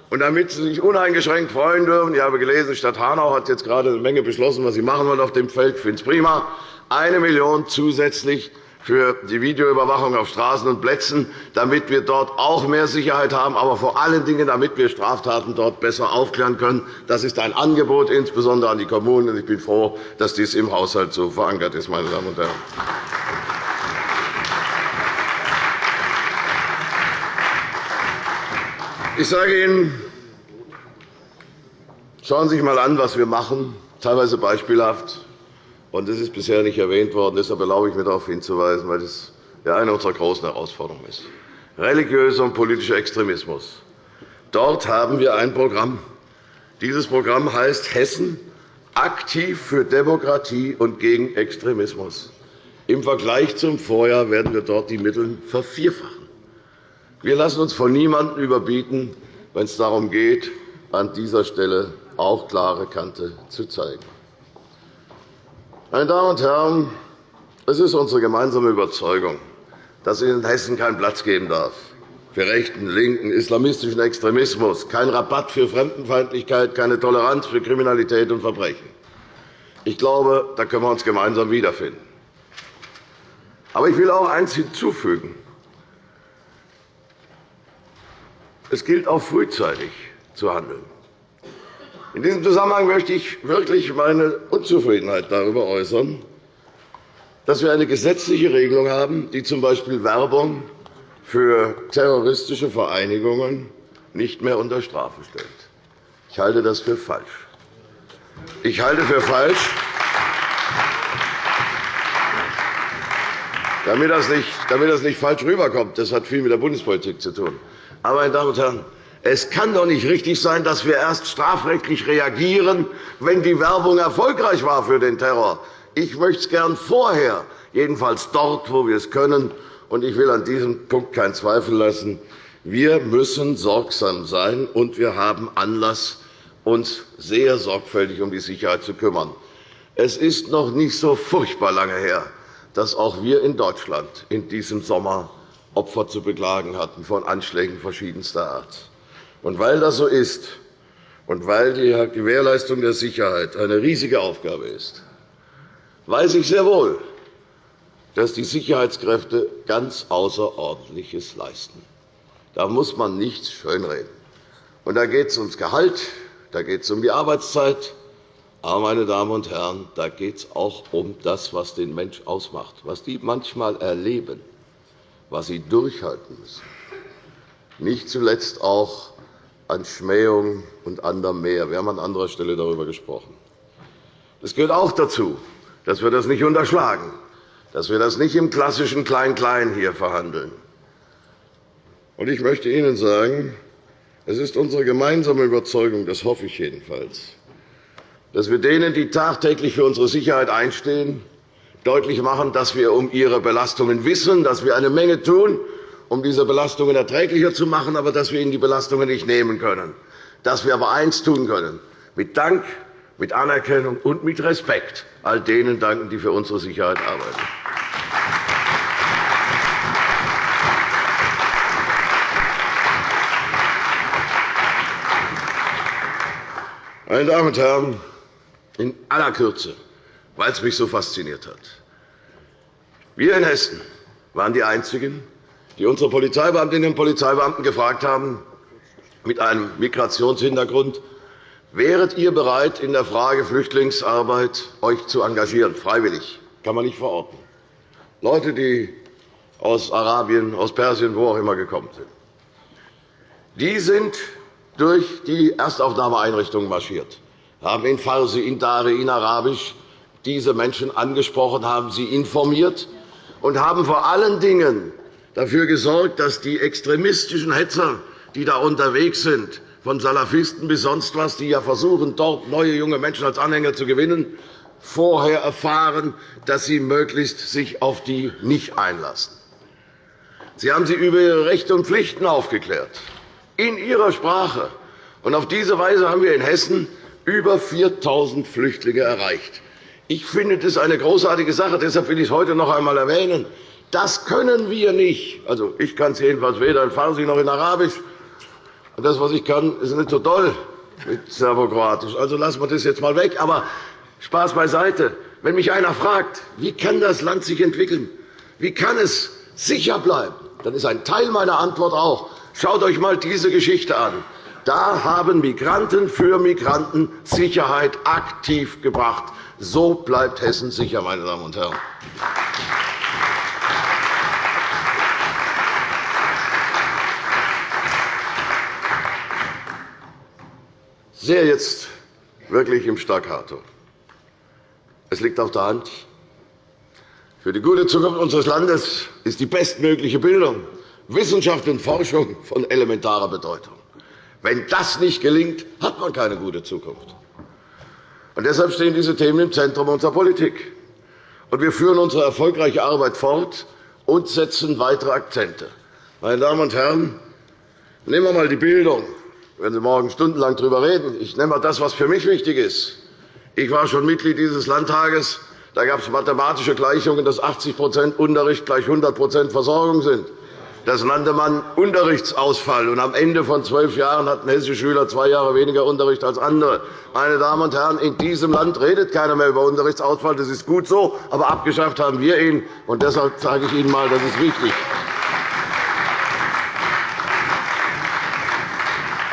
Und damit Sie sich uneingeschränkt freuen dürfen, ich habe gelesen, die Stadt Hanau hat jetzt gerade eine Menge beschlossen, was sie machen wollen auf dem Feld. Ich finde es prima. Eine Million zusätzlich für die Videoüberwachung auf Straßen und Plätzen, damit wir dort auch mehr Sicherheit haben, aber vor allen Dingen, damit wir Straftaten dort besser aufklären können. Das ist ein Angebot, insbesondere an die Kommunen. Ich bin froh, dass dies im Haushalt so verankert ist. Meine Damen und Herren. Ich sage Ihnen, schauen Sie sich einmal an, was wir machen, teilweise beispielhaft. Und das ist bisher nicht erwähnt worden. Deshalb erlaube ich mir, darauf hinzuweisen, weil das eine unserer großen Herausforderungen ist. Religiöser und politischer Extremismus. Dort haben wir ein Programm. Dieses Programm heißt Hessen aktiv für Demokratie und gegen Extremismus. Im Vergleich zum Vorjahr werden wir dort die Mittel vervierfachen. Wir lassen uns von niemandem überbieten, wenn es darum geht, an dieser Stelle auch klare Kante zu zeigen. Meine Damen und Herren, es ist unsere gemeinsame Überzeugung, dass es in Hessen keinen Platz geben darf für rechten, linken, islamistischen Extremismus, kein Rabatt für Fremdenfeindlichkeit, keine Toleranz für Kriminalität und Verbrechen. Ich glaube, da können wir uns gemeinsam wiederfinden. Aber ich will auch eines hinzufügen. Es gilt auch frühzeitig zu handeln. In diesem Zusammenhang möchte ich wirklich meine Unzufriedenheit darüber äußern, dass wir eine gesetzliche Regelung haben, die z. B. Werbung für terroristische Vereinigungen nicht mehr unter Strafe stellt. Ich halte das für falsch. Ich halte für falsch, damit das nicht, damit das nicht falsch rüberkommt. Das hat viel mit der Bundespolitik zu tun. Aber, meine Damen und Herren, es kann doch nicht richtig sein, dass wir erst strafrechtlich reagieren, wenn die Werbung erfolgreich war für den Terror. Ich möchte es gern vorher, jedenfalls dort, wo wir es können. Und ich will an diesem Punkt keinen Zweifel lassen. Wir müssen sorgsam sein, und wir haben Anlass, uns sehr sorgfältig um die Sicherheit zu kümmern. Es ist noch nicht so furchtbar lange her, dass auch wir in Deutschland in diesem Sommer Opfer zu beklagen hatten von Anschlägen verschiedenster Art. Und weil das so ist und weil die Gewährleistung der Sicherheit eine riesige Aufgabe ist, weiß ich sehr wohl, dass die Sicherheitskräfte ganz Außerordentliches leisten. Da muss man nichts schönreden. Und da geht es ums Gehalt, da geht es um die Arbeitszeit. Aber, meine Damen und Herren, da geht es auch um das, was den Mensch ausmacht, was die manchmal erleben, was sie durchhalten müssen. Nicht zuletzt auch an Schmähung und anderem mehr. Wir haben an anderer Stelle darüber gesprochen. Es gehört auch dazu, dass wir das nicht unterschlagen, dass wir das nicht im klassischen Klein-Klein hier verhandeln. Ich möchte Ihnen sagen, es ist unsere gemeinsame Überzeugung, das hoffe ich jedenfalls, dass wir denen, die tagtäglich für unsere Sicherheit einstehen, deutlich machen, dass wir um ihre Belastungen wissen, dass wir eine Menge tun, um diese Belastungen erträglicher zu machen, aber dass wir ihnen die Belastungen nicht nehmen können. Dass wir aber eines tun können, mit Dank, mit Anerkennung und mit Respekt all denen danken, die für unsere Sicherheit arbeiten. Meine Damen und Herren, in aller Kürze, weil es mich so fasziniert hat. Wir in Hessen waren die Einzigen, die unsere Polizeibeamtinnen und Polizeibeamten gefragt haben, mit einem Migrationshintergrund, wäret ihr bereit, in der Frage Flüchtlingsarbeit euch zu engagieren, freiwillig, kann man nicht verorten. Leute, die aus Arabien, aus Persien, wo auch immer gekommen sind. Die sind durch die Erstaufnahmeeinrichtungen marschiert, haben in Farsi, in Dari, in Arabisch diese Menschen angesprochen, haben sie informiert und haben vor allen Dingen dafür gesorgt, dass die extremistischen Hetzer, die da unterwegs sind, von Salafisten bis sonst was, die ja versuchen, dort neue junge Menschen als Anhänger zu gewinnen, vorher erfahren, dass sie möglichst sich auf die nicht einlassen. Sie haben sie über ihre Rechte und Pflichten aufgeklärt, in ihrer Sprache. Und auf diese Weise haben wir in Hessen über 4.000 Flüchtlinge erreicht. Ich finde das eine großartige Sache. Deshalb will ich es heute noch einmal erwähnen. Das können wir nicht. Also, ich kann es jedenfalls weder in Farsi noch in Arabisch. Und das, was ich kann, ist nicht so toll mit Serbokroatisch. Also lassen wir das jetzt einmal weg. Aber Spaß beiseite. Wenn mich einer fragt, wie kann das Land sich entwickeln, wie kann es sicher bleiben, dann ist ein Teil meiner Antwort auch, schaut euch einmal diese Geschichte an. Da haben Migranten für Migranten Sicherheit aktiv gebracht. So bleibt Hessen sicher, meine Damen und Herren. Sehr jetzt wirklich im Staccato. Es liegt auf der Hand. Für die gute Zukunft unseres Landes ist die bestmögliche Bildung, Wissenschaft und Forschung von elementarer Bedeutung. Wenn das nicht gelingt, hat man keine gute Zukunft. Und deshalb stehen diese Themen im Zentrum unserer Politik. Und wir führen unsere erfolgreiche Arbeit fort und setzen weitere Akzente. Meine Damen und Herren, nehmen wir einmal die Bildung. Wenn Sie morgen stundenlang darüber reden. Ich nenne einmal das, was für mich wichtig ist. Ich war schon Mitglied dieses Landtages. Da gab es mathematische Gleichungen, dass 80% Unterricht gleich 100% Versorgung sind. Das nannte man Unterrichtsausfall. Und am Ende von zwölf Jahren hatten hessische Schüler zwei Jahre weniger Unterricht als andere. Meine Damen und Herren, in diesem Land redet keiner mehr über Unterrichtsausfall. Das ist gut so, aber abgeschafft haben wir ihn. Und deshalb sage ich Ihnen einmal, das ist wichtig.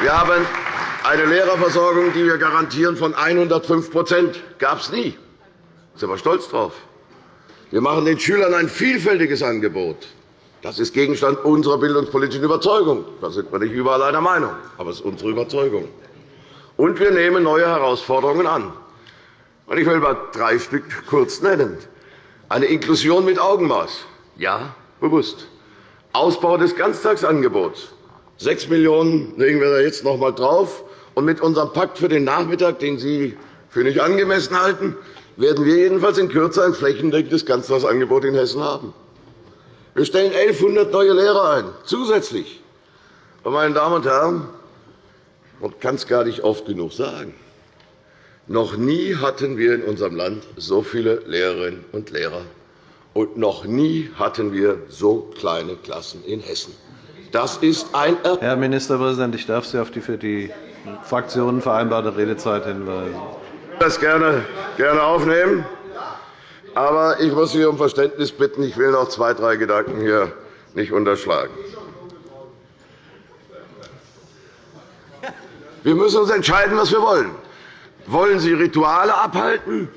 Wir haben eine Lehrerversorgung, die wir garantieren, von 105% gab es nie. Da sind wir stolz drauf. Wir machen den Schülern ein vielfältiges Angebot. Das ist Gegenstand unserer bildungspolitischen Überzeugung. Da sind wir nicht überall einer Meinung, aber es ist unsere Überzeugung. Und wir nehmen neue Herausforderungen an. Ich will mal drei Stück kurz nennen. Eine Inklusion mit Augenmaß. Ja, bewusst. Ausbau des Ganztagsangebots. 6 Millionen € legen wir da jetzt noch einmal drauf. Und mit unserem Pakt für den Nachmittag, den Sie für nicht angemessen halten, werden wir jedenfalls in Kürze ein flächendeckendes Ganztagsangebot in Hessen haben. Wir stellen 1.100 neue Lehrer ein, zusätzlich. Meine Damen und Herren, man kann es gar nicht oft genug sagen, noch nie hatten wir in unserem Land so viele Lehrerinnen und Lehrer, und noch nie hatten wir so kleine Klassen in Hessen. Das ist ein Herr Ministerpräsident, ich darf Sie auf die für die Fraktionen vereinbarte Redezeit hinweisen. Ich das gerne, gerne aufnehmen. Aber ich muss Sie um Verständnis bitten. Ich will noch zwei, drei Gedanken hier nicht unterschlagen. Wir müssen uns entscheiden, was wir wollen. Wollen Sie Rituale abhalten?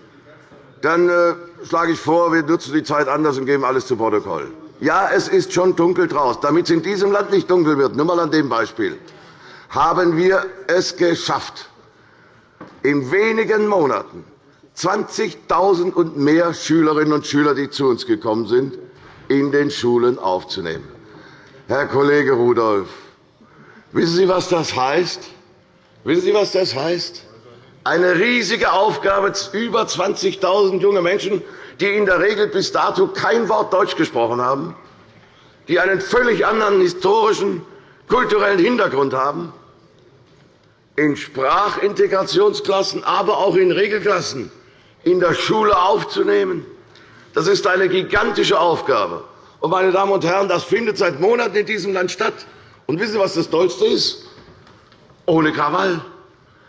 Dann äh, schlage ich vor, wir nutzen die Zeit anders und geben alles zu Protokoll. Ja, es ist schon dunkel draußen. Damit es in diesem Land nicht dunkel wird, nur einmal an dem Beispiel, haben wir es geschafft, in wenigen Monaten 20.000 und mehr Schülerinnen und Schüler, die zu uns gekommen sind, in den Schulen aufzunehmen. Herr Kollege Rudolph, wissen Sie, was das heißt? Wissen Sie, was das heißt? Eine riesige Aufgabe, über 20.000 junge Menschen, die in der Regel bis dato kein Wort Deutsch gesprochen haben, die einen völlig anderen historischen, kulturellen Hintergrund haben, in Sprachintegrationsklassen, aber auch in Regelklassen in der Schule aufzunehmen. Das ist eine gigantische Aufgabe. Und, meine Damen und Herren, das findet seit Monaten in diesem Land statt. Und wissen Sie, was das Tollste ist? Ohne Krawall.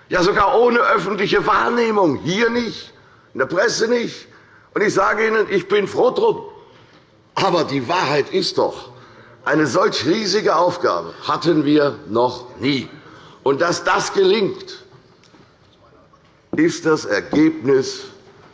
Ja, sogar ohne öffentliche Wahrnehmung. Hier nicht, in der Presse nicht. Und ich sage Ihnen, ich bin froh drum. Aber die Wahrheit ist doch, eine solch riesige Aufgabe hatten wir noch nie. Und dass das gelingt, ist das Ergebnis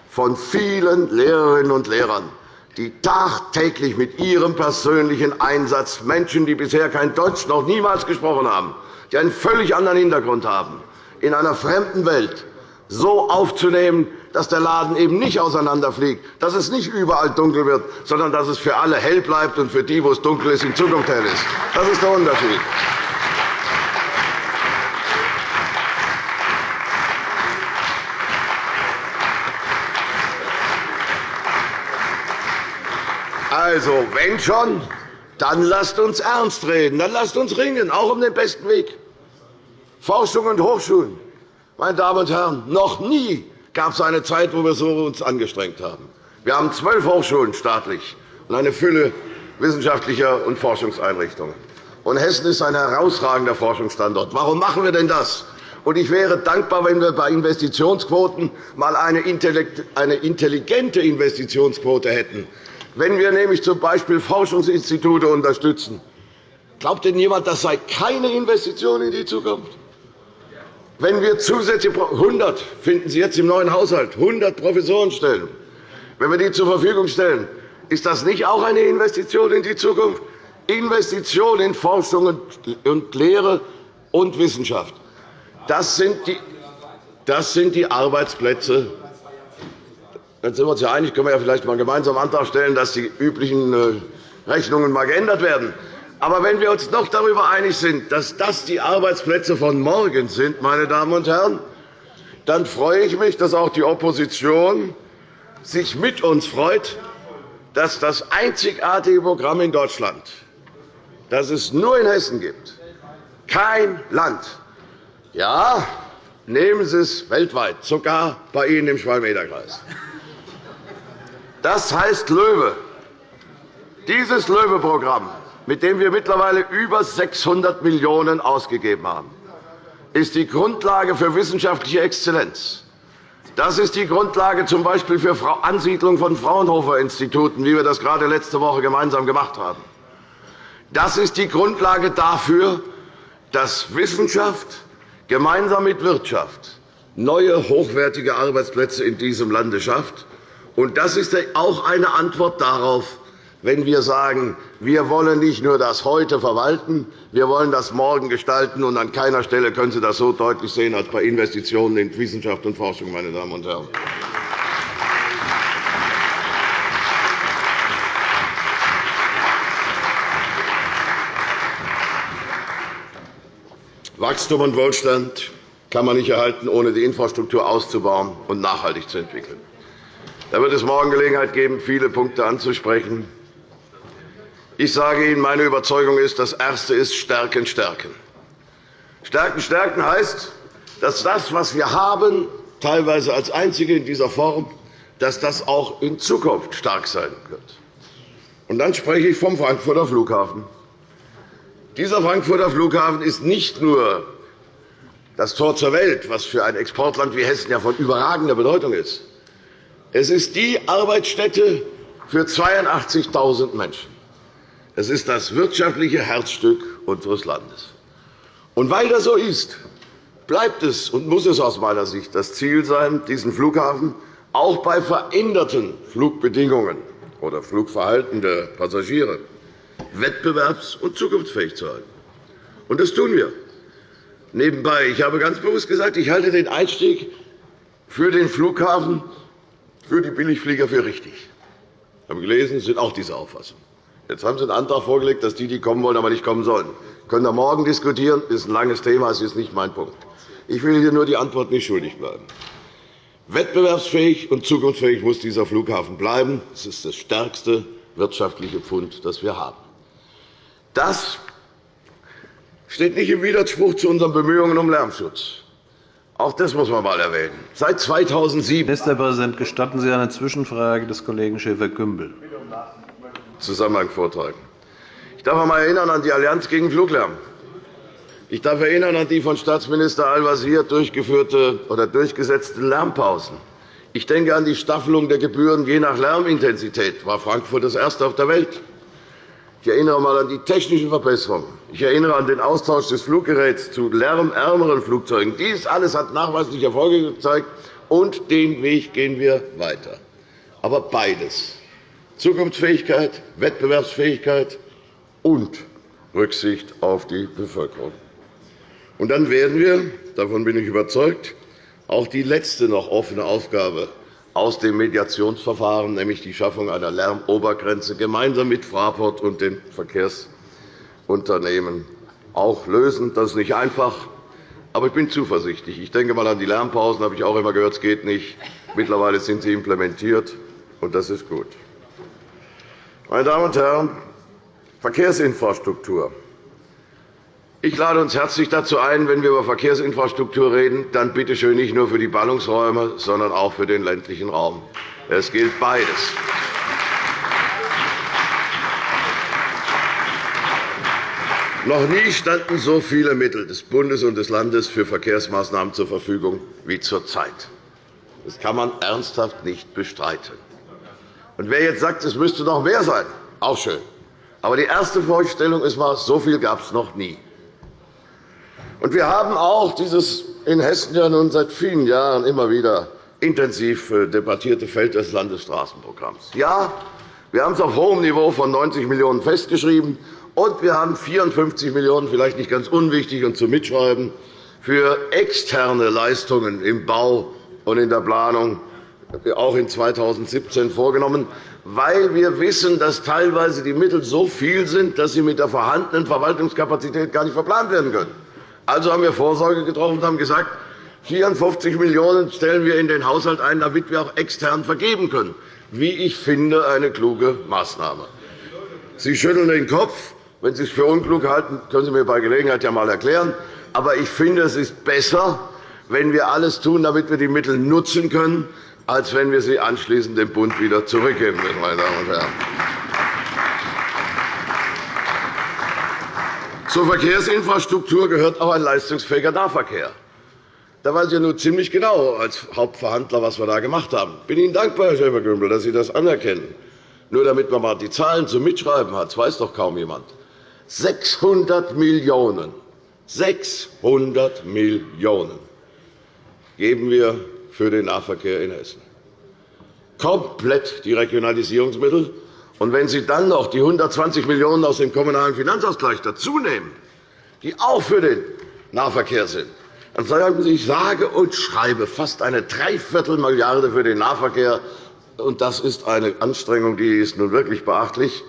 von vielen Lehrerinnen und Lehrern, die tagtäglich mit ihrem persönlichen Einsatz Menschen, die bisher kein Deutsch noch niemals gesprochen haben, die einen völlig anderen Hintergrund haben, in einer fremden Welt so aufzunehmen, dass der Laden eben nicht auseinanderfliegt, dass es nicht überall dunkel wird, sondern dass es für alle hell bleibt und für die, wo es dunkel ist, in Zukunft hell ist. Das ist der Unterschied. Also, wenn schon, dann lasst uns ernst reden. Dann lasst uns ringen, auch um den besten Weg. Forschung und Hochschulen. Meine Damen und Herren, noch nie gab es eine Zeit, wo wir uns so angestrengt haben. Wir haben zwölf Hochschulen staatlich und eine Fülle wissenschaftlicher und Forschungseinrichtungen. Und Hessen ist ein herausragender Forschungsstandort. Warum machen wir denn das? Und ich wäre dankbar, wenn wir bei Investitionsquoten einmal eine intelligente Investitionsquote hätten. Wenn wir nämlich z. B. Forschungsinstitute unterstützen, glaubt denn jemand, das sei keine Investition in die Zukunft? Wenn wir zusätzlich 100 finden Sie jetzt im neuen Haushalt 100 Professorenstellen, wenn wir die zur Verfügung stellen, ist das nicht auch eine Investition in die Zukunft? Investition in Forschung und Lehre und Wissenschaft. Das sind die, das sind die Arbeitsplätze dann sind wir uns ja einig, können wir ja vielleicht einmal gemeinsam Antrag stellen, dass die üblichen äh, Rechnungen mal geändert werden. Aber wenn wir uns noch darüber einig sind, dass das die Arbeitsplätze von morgen sind, meine Damen und Herren, dann freue ich mich, dass auch die Opposition sich mit uns freut, dass das einzigartige Programm in Deutschland, das es nur in Hessen gibt, kein Land Ja, nehmen Sie es weltweit, sogar bei Ihnen im Schwalm-Eder-Kreis. Das heißt LOEWE. Dieses LOEWE-Programm, mit dem wir mittlerweile über 600 Millionen € ausgegeben haben, ist die Grundlage für wissenschaftliche Exzellenz. Das ist die Grundlage z. B. für Ansiedlung von Fraunhofer-Instituten, wie wir das gerade letzte Woche gemeinsam gemacht haben. Das ist die Grundlage dafür, dass Wissenschaft gemeinsam mit Wirtschaft neue, hochwertige Arbeitsplätze in diesem Lande schafft. das ist auch eine Antwort darauf, wenn wir sagen, wir wollen nicht nur das Heute verwalten, wir wollen das Morgen gestalten. Und an keiner Stelle können Sie das so deutlich sehen als bei Investitionen in Wissenschaft und Forschung. Meine Damen und Herren. Wachstum und Wohlstand kann man nicht erhalten, ohne die Infrastruktur auszubauen und nachhaltig zu entwickeln. Da wird es morgen Gelegenheit geben, viele Punkte anzusprechen. Ich sage Ihnen, meine Überzeugung ist, das Erste ist Stärken, Stärken. Stärken, Stärken heißt, dass das, was wir haben, teilweise als Einzige in dieser Form, dass das auch in Zukunft stark sein wird. Und dann spreche ich vom Frankfurter Flughafen. Dieser Frankfurter Flughafen ist nicht nur das Tor zur Welt, was für ein Exportland wie Hessen ja von überragender Bedeutung ist. Es ist die Arbeitsstätte für 82.000 Menschen. Es ist das wirtschaftliche Herzstück unseres Landes. Und weil das so ist, bleibt es und muss es aus meiner Sicht das Ziel sein, diesen Flughafen auch bei veränderten Flugbedingungen oder Flugverhalten der Passagiere wettbewerbs- und zukunftsfähig zu halten. Und das tun wir. Nebenbei, ich habe ganz bewusst gesagt, ich halte den Einstieg für den Flughafen für die Billigflieger für richtig. Ich habe gelesen, sind auch dieser Auffassung. Jetzt haben Sie einen Antrag vorgelegt, dass die, die kommen wollen, aber nicht kommen sollen. Das können wir morgen diskutieren. Das ist ein langes Thema. Das ist nicht mein Punkt. Ich will hier nur die Antwort nicht schuldig bleiben. Wettbewerbsfähig und zukunftsfähig muss dieser Flughafen bleiben. Das ist das stärkste wirtschaftliche Pfund, das wir haben. Das steht nicht im Widerspruch zu unseren Bemühungen um Lärmschutz. Auch das muss man einmal erwähnen. Seit 2007 Ministerpräsident, gestatten Sie eine Zwischenfrage des Kollegen Schäfer-Gümbel. Zusammenhang vortragen. Ich darf einmal erinnern an die Allianz gegen Fluglärm. Ich darf erinnern an die von Staatsminister Al-Wazir durchgeführte oder durchgesetzten Lärmpausen. Ich denke an die Staffelung der Gebühren je nach Lärmintensität. War Frankfurt das erste auf der Welt? Ich erinnere einmal an die technischen Verbesserungen. Ich erinnere an den Austausch des Fluggeräts zu lärmärmeren Flugzeugen. Dies alles hat nachweislich Erfolge gezeigt, und den Weg gehen wir weiter. Aber beides Zukunftsfähigkeit, Wettbewerbsfähigkeit und Rücksicht auf die Bevölkerung. Und dann werden wir, davon bin ich überzeugt, auch die letzte noch offene Aufgabe aus dem Mediationsverfahren, nämlich die Schaffung einer Lärmobergrenze, gemeinsam mit Fraport und den Verkehrsunternehmen auch lösen. Das ist nicht einfach, aber ich bin zuversichtlich. Ich denke einmal an die Lärmpausen, habe ich auch immer gehört, es geht nicht. Mittlerweile sind sie implementiert, und das ist gut. Meine Damen und Herren, Verkehrsinfrastruktur. Ich lade uns herzlich dazu ein, wenn wir über Verkehrsinfrastruktur reden, dann bitte schön nicht nur für die Ballungsräume, sondern auch für den ländlichen Raum. Es gilt beides. Noch nie standen so viele Mittel des Bundes und des Landes für Verkehrsmaßnahmen zur Verfügung wie zurzeit. Das kann man ernsthaft nicht bestreiten. Und wer jetzt sagt, es müsste noch mehr sein, auch schön. Aber die erste Vorstellung ist mal, so viel gab es noch nie. Und wir haben auch dieses in Hessen ja nun seit vielen Jahren immer wieder intensiv äh, debattierte Feld des Landesstraßenprogramms. Ja, wir haben es auf hohem Niveau von 90 Millionen € festgeschrieben, und wir haben 54 Millionen €, vielleicht nicht ganz unwichtig und zum Mitschreiben, für externe Leistungen im Bau und in der Planung auch in 2017 vorgenommen, weil wir wissen, dass teilweise die Mittel so viel sind, dass sie mit der vorhandenen Verwaltungskapazität gar nicht verplant werden können. Also haben wir Vorsorge getroffen und haben gesagt, 54 Millionen € stellen wir in den Haushalt ein, damit wir auch extern vergeben können. Wie ich finde, eine kluge Maßnahme. Sie schütteln den Kopf. Wenn Sie es für unklug halten, können Sie mir bei Gelegenheit ja einmal erklären. Aber ich finde, es ist besser, wenn wir alles tun, damit wir die Mittel nutzen können, als wenn wir sie anschließend dem Bund wieder zurückgeben müssen. Meine Damen und Herren. Zur Verkehrsinfrastruktur gehört auch ein leistungsfähiger Nahverkehr. Da weiß ich ja nur ziemlich genau als Hauptverhandler, was wir da gemacht haben. Ich bin Ihnen dankbar, Herr Schäfer-Gümbel, dass Sie das anerkennen. Nur damit man einmal die Zahlen zum Mitschreiben hat, das weiß doch kaum jemand. 600 Millionen 600 Millionen geben wir für den Nahverkehr in Hessen. Komplett die Regionalisierungsmittel. Und wenn Sie dann noch die 120 Millionen € aus dem Kommunalen Finanzausgleich dazunehmen, die auch für den Nahverkehr sind, dann sagen Sie, ich sage und schreibe fast eine Dreiviertelmilliarde für den Nahverkehr. Und das ist eine Anstrengung, die ist nun wirklich beachtlich.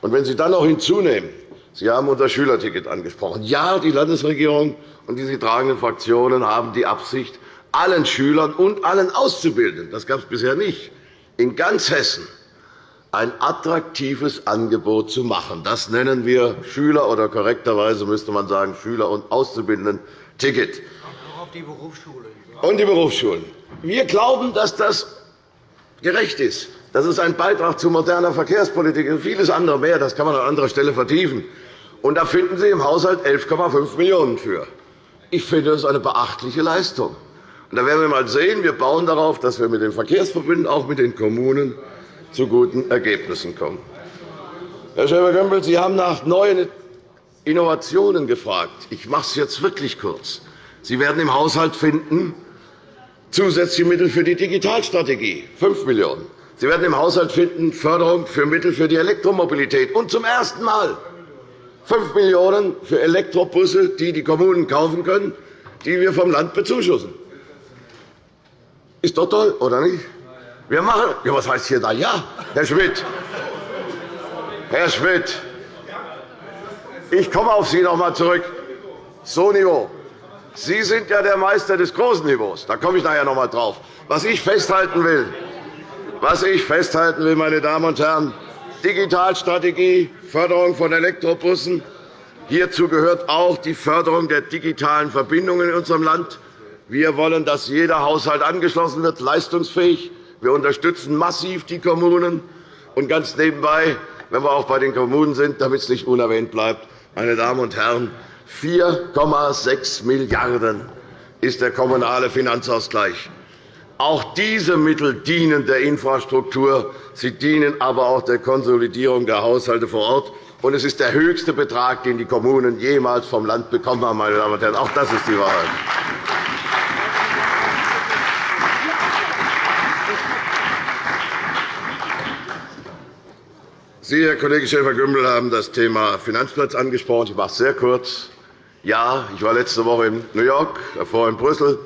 Und wenn Sie dann noch hinzunehmen, Sie haben unser Schülerticket angesprochen. Ja, die Landesregierung und die sie tragenden Fraktionen haben die Absicht, allen Schülern und allen Auszubildenden, das gab es bisher nicht, in ganz Hessen ein attraktives Angebot zu machen. Das nennen wir Schüler- oder korrekterweise müsste man sagen Schüler- und Auszubildenden-Ticket. Und die Berufsschulen. Wir glauben, dass das gerecht ist. Das ist ein Beitrag zu moderner Verkehrspolitik und vieles andere mehr. Das kann man an anderer Stelle vertiefen. Und da finden Sie im Haushalt 11,5 Millionen € für. Ich finde, das ist eine beachtliche Leistung. Da werden wir einmal sehen, wir bauen darauf, dass wir mit den Verkehrsverbünden, auch mit den Kommunen, zu guten Ergebnissen kommen. Herr Schäfer-Gümbel, Sie haben nach neuen Innovationen gefragt. Ich mache es jetzt wirklich kurz. Sie werden im Haushalt finden zusätzliche Mittel für die Digitalstrategie, 5 Millionen €. Sie werden im Haushalt finden Förderung für Mittel für die Elektromobilität und zum ersten Mal 5 Millionen € für Elektrobusse, die die Kommunen kaufen können, die wir vom Land bezuschussen. Ist doch toll, oder nicht? Wir machen. Ja, was heißt hier da ja? Herr Schmidt. Herr Schmidt. Ich komme auf Sie noch einmal zurück. So Niveau. Sie sind ja der Meister des großen Niveaus. Da komme ich nachher noch einmal drauf. Was ich festhalten will, was ich festhalten will, meine Damen und Herren, Digitalstrategie, Förderung von Elektrobussen. Hierzu gehört auch die Förderung der digitalen Verbindungen in unserem Land. Wir wollen, dass jeder Haushalt angeschlossen wird, leistungsfähig. Wir unterstützen massiv die Kommunen. Und ganz nebenbei, wenn wir auch bei den Kommunen sind, damit es nicht unerwähnt bleibt, meine Damen und Herren, 4,6 Milliarden € ist der kommunale Finanzausgleich. Auch diese Mittel dienen der Infrastruktur. Sie dienen aber auch der Konsolidierung der Haushalte vor Ort. Und es ist der höchste Betrag, den die Kommunen jemals vom Land bekommen haben. Meine Damen und Herren. Auch das ist die Wahrheit. Sie, Herr Kollege Schäfer-Gümbel, haben das Thema Finanzplatz angesprochen. Ich mache es sehr kurz. Ja, ich war letzte Woche in New York, davor in Brüssel.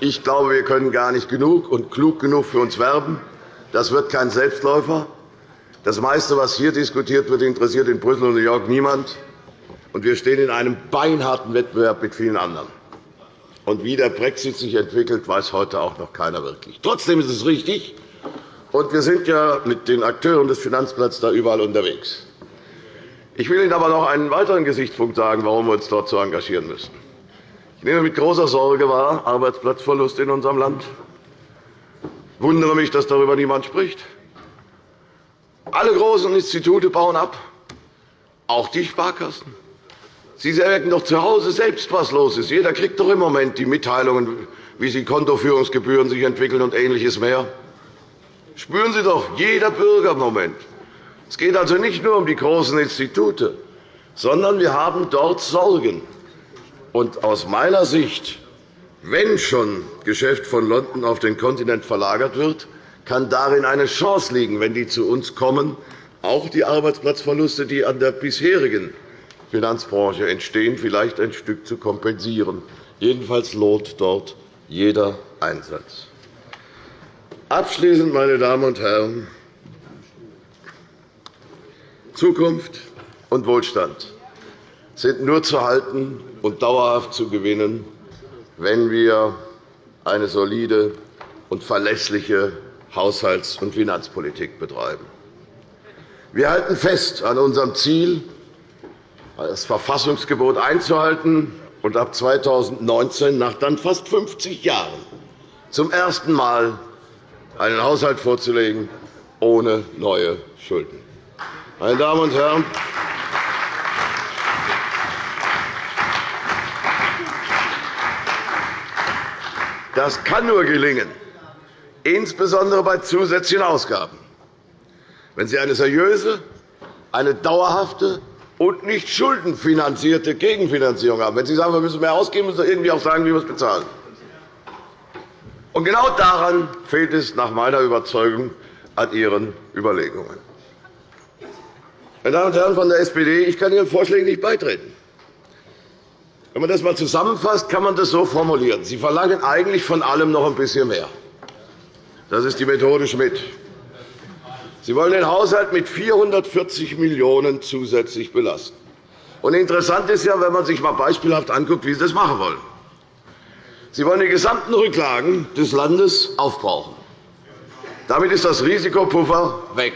Ich glaube, wir können gar nicht genug und klug genug für uns werben. Das wird kein Selbstläufer. Das meiste, was hier diskutiert wird, interessiert in Brüssel und New York niemand. Und wir stehen in einem beinharten Wettbewerb mit vielen anderen. Und wie der Brexit sich entwickelt, weiß heute auch noch keiner wirklich. Trotzdem ist es richtig, und wir sind ja mit den Akteuren des Finanzplatzes da überall unterwegs. Ich will Ihnen aber noch einen weiteren Gesichtspunkt sagen, warum wir uns dort so engagieren müssen. Ich nehme mit großer Sorge wahr Arbeitsplatzverlust in unserem Land. Ich wundere mich, dass darüber niemand spricht. Alle großen Institute bauen ab, auch die Sparkassen. Sie merken doch zu Hause selbst, was los ist. Jeder kriegt doch im Moment die Mitteilungen, wie sich Kontoführungsgebühren sich entwickeln und Ähnliches mehr. Spüren Sie doch, jeder Bürger im Moment. Es geht also nicht nur um die großen Institute, sondern wir haben dort Sorgen. Und aus meiner Sicht, wenn schon Geschäft von London auf den Kontinent verlagert wird, kann darin eine Chance liegen, wenn die zu uns kommen, auch die Arbeitsplatzverluste, die an der bisherigen Finanzbranche entstehen, vielleicht ein Stück zu kompensieren. Jedenfalls lohnt dort jeder Einsatz. Abschließend, meine Damen und Herren, Zukunft und Wohlstand sind nur zu halten und dauerhaft zu gewinnen, wenn wir eine solide und verlässliche Haushalts- und Finanzpolitik betreiben. Wir halten fest an unserem Ziel, das Verfassungsgebot einzuhalten und ab 2019, nach dann fast 50 Jahren, zum ersten Mal einen Haushalt vorzulegen ohne neue Schulden. Meine Damen und Herren, das kann nur gelingen, insbesondere bei zusätzlichen Ausgaben, wenn Sie eine seriöse, eine dauerhafte und nicht schuldenfinanzierte Gegenfinanzierung haben. Wenn Sie sagen, wir müssen mehr ausgeben, müssen Sie irgendwie auch sagen, wie wir es bezahlen. Und genau daran fehlt es nach meiner Überzeugung an Ihren Überlegungen. Meine Damen und Herren von der SPD, ich kann Ihren Vorschlägen nicht beitreten. Wenn man das einmal zusammenfasst, kann man das so formulieren. Sie verlangen eigentlich von allem noch ein bisschen mehr. Das ist die Methode Schmidt. Sie wollen den Haushalt mit 440 Millionen € zusätzlich belasten. Und interessant ist ja, wenn man sich einmal beispielhaft anguckt, wie Sie das machen wollen. Sie wollen die gesamten Rücklagen des Landes aufbrauchen. Damit ist das Risikopuffer weg.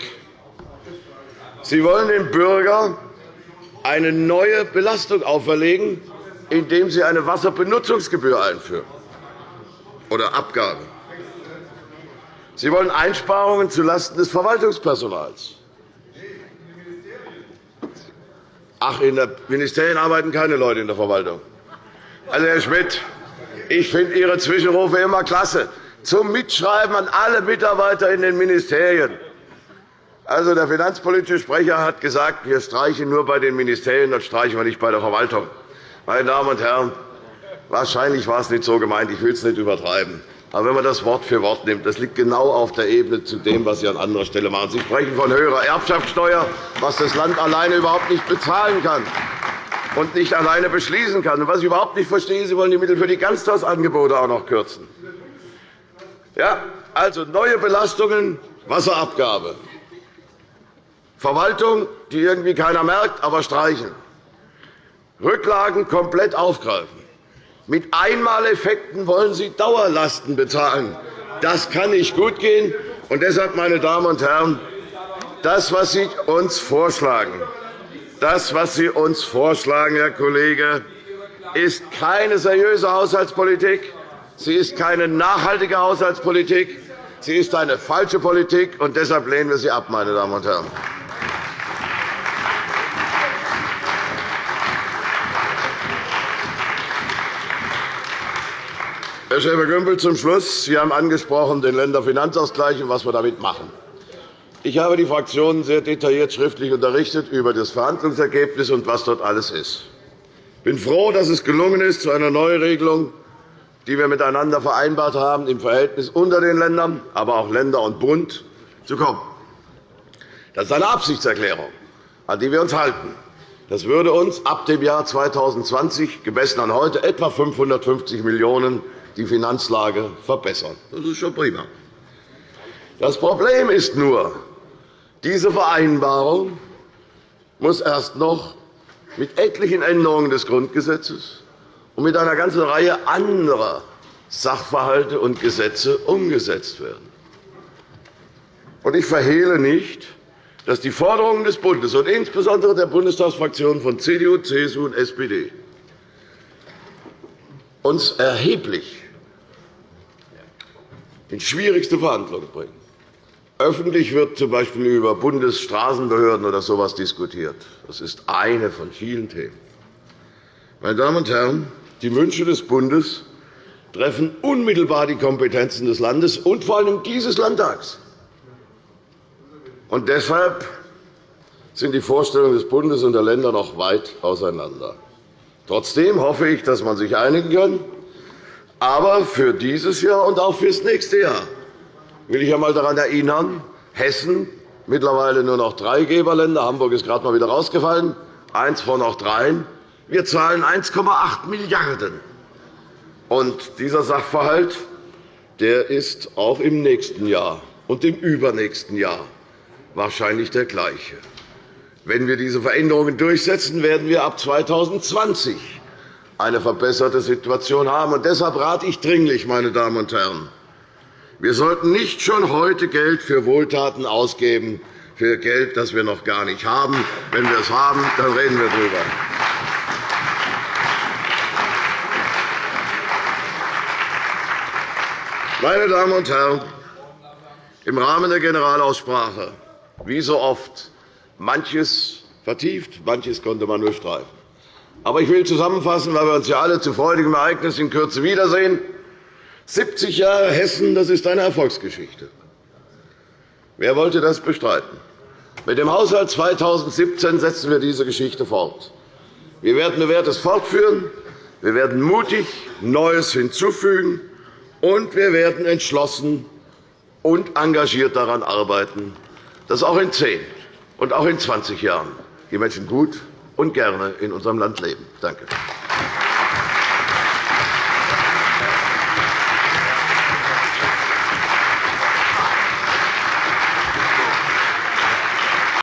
Sie wollen dem Bürger eine neue Belastung auferlegen, indem Sie eine Wasserbenutzungsgebühr einführen oder Abgabe. Sie wollen Einsparungen zulasten des Verwaltungspersonals. Ach, in den Ministerien arbeiten keine Leute in der Verwaltung. Also, Herr Schmidt, ich finde Ihre Zwischenrufe immer klasse. Zum Mitschreiben an alle Mitarbeiter in den Ministerien. Also, der finanzpolitische Sprecher hat gesagt, wir streichen nur bei den Ministerien, das streichen wir nicht bei der Verwaltung. Meine Damen und Herren, wahrscheinlich war es nicht so gemeint. Ich will es nicht übertreiben. Aber wenn man das Wort für Wort nimmt, das liegt genau auf der Ebene zu dem, was Sie an anderer Stelle machen. Sie sprechen von höherer Erbschaftssteuer, was das Land alleine überhaupt nicht bezahlen kann und nicht alleine beschließen kann. Und was ich überhaupt nicht verstehe, Sie wollen die Mittel für die Ganztagsangebote auch noch kürzen. Ja, also neue Belastungen, Wasserabgabe, Verwaltung, die irgendwie keiner merkt, aber streichen, Rücklagen komplett aufgreifen. Mit Einmaleffekten wollen Sie Dauerlasten bezahlen. Das kann nicht gut gehen. Und deshalb, meine Damen und Herren, das, was Sie uns vorschlagen, das, was Sie uns vorschlagen, Herr Kollege, ist keine seriöse Haushaltspolitik. Sie ist keine nachhaltige Haushaltspolitik. Sie ist eine falsche Politik, und deshalb lehnen wir sie ab, meine Damen und Herren. Herr Schäfer-Gümbel, zum Schluss. Sie haben angesprochen den Länderfinanzausgleich und was wir damit machen. Ich habe die Fraktionen sehr detailliert schriftlich unterrichtet über das Verhandlungsergebnis und was dort alles ist. Ich bin froh, dass es gelungen ist, zu einer Neuregelung, die wir miteinander vereinbart haben, im Verhältnis unter den Ländern, aber auch Länder und Bund, zu kommen. Das ist eine Absichtserklärung, an die wir uns halten. Das würde uns ab dem Jahr 2020, gemessen an heute, etwa 550 Millionen € die Finanzlage verbessern. Das ist schon prima. Das Problem ist nur, diese Vereinbarung muss erst noch mit etlichen Änderungen des Grundgesetzes und mit einer ganzen Reihe anderer Sachverhalte und Gesetze umgesetzt werden. Ich verhehle nicht, dass die Forderungen des Bundes und insbesondere der Bundestagsfraktionen von CDU, CSU und SPD uns erheblich in schwierigste Verhandlungen bringen. Öffentlich wird z. B. über Bundesstraßenbehörden oder so etwas diskutiert. Das ist eine von vielen Themen. Meine Damen und Herren, die Wünsche des Bundes treffen unmittelbar die Kompetenzen des Landes und vor allem dieses Landtags. Und deshalb sind die Vorstellungen des Bundes und der Länder noch weit auseinander. Trotzdem hoffe ich, dass man sich einigen kann. Aber für dieses Jahr und auch für das nächste Jahr will ich einmal daran erinnern, Hessen mittlerweile nur noch drei Geberländer. Hamburg ist gerade einmal wieder rausgefallen. Eins von noch dreien. Wir zahlen 1,8 Milliarden €. dieser Sachverhalt der ist auch im nächsten Jahr und im übernächsten Jahr wahrscheinlich der gleiche. Wenn wir diese Veränderungen durchsetzen, werden wir ab 2020 eine verbesserte Situation haben. Deshalb rate ich dringlich, meine Damen und Herren, wir sollten nicht schon heute Geld für Wohltaten ausgeben, für Geld, das wir noch gar nicht haben. Wenn wir es haben, dann reden wir darüber. Meine Damen und Herren, im Rahmen der Generalaussprache, wie so oft, manches vertieft, manches konnte man nur durchstreifen. Aber ich will zusammenfassen, weil wir uns ja alle zu freudigem Ereignis in Kürze wiedersehen. 70 Jahre Hessen, das ist eine Erfolgsgeschichte. Wer wollte das bestreiten? Mit dem Haushalt 2017 setzen wir diese Geschichte fort. Wir werden Bewährtes fortführen. Wir werden mutig Neues hinzufügen. Und wir werden entschlossen und engagiert daran arbeiten, dass auch in zehn und auch in 20 Jahren die Menschen gut und gerne in unserem Land leben. Danke.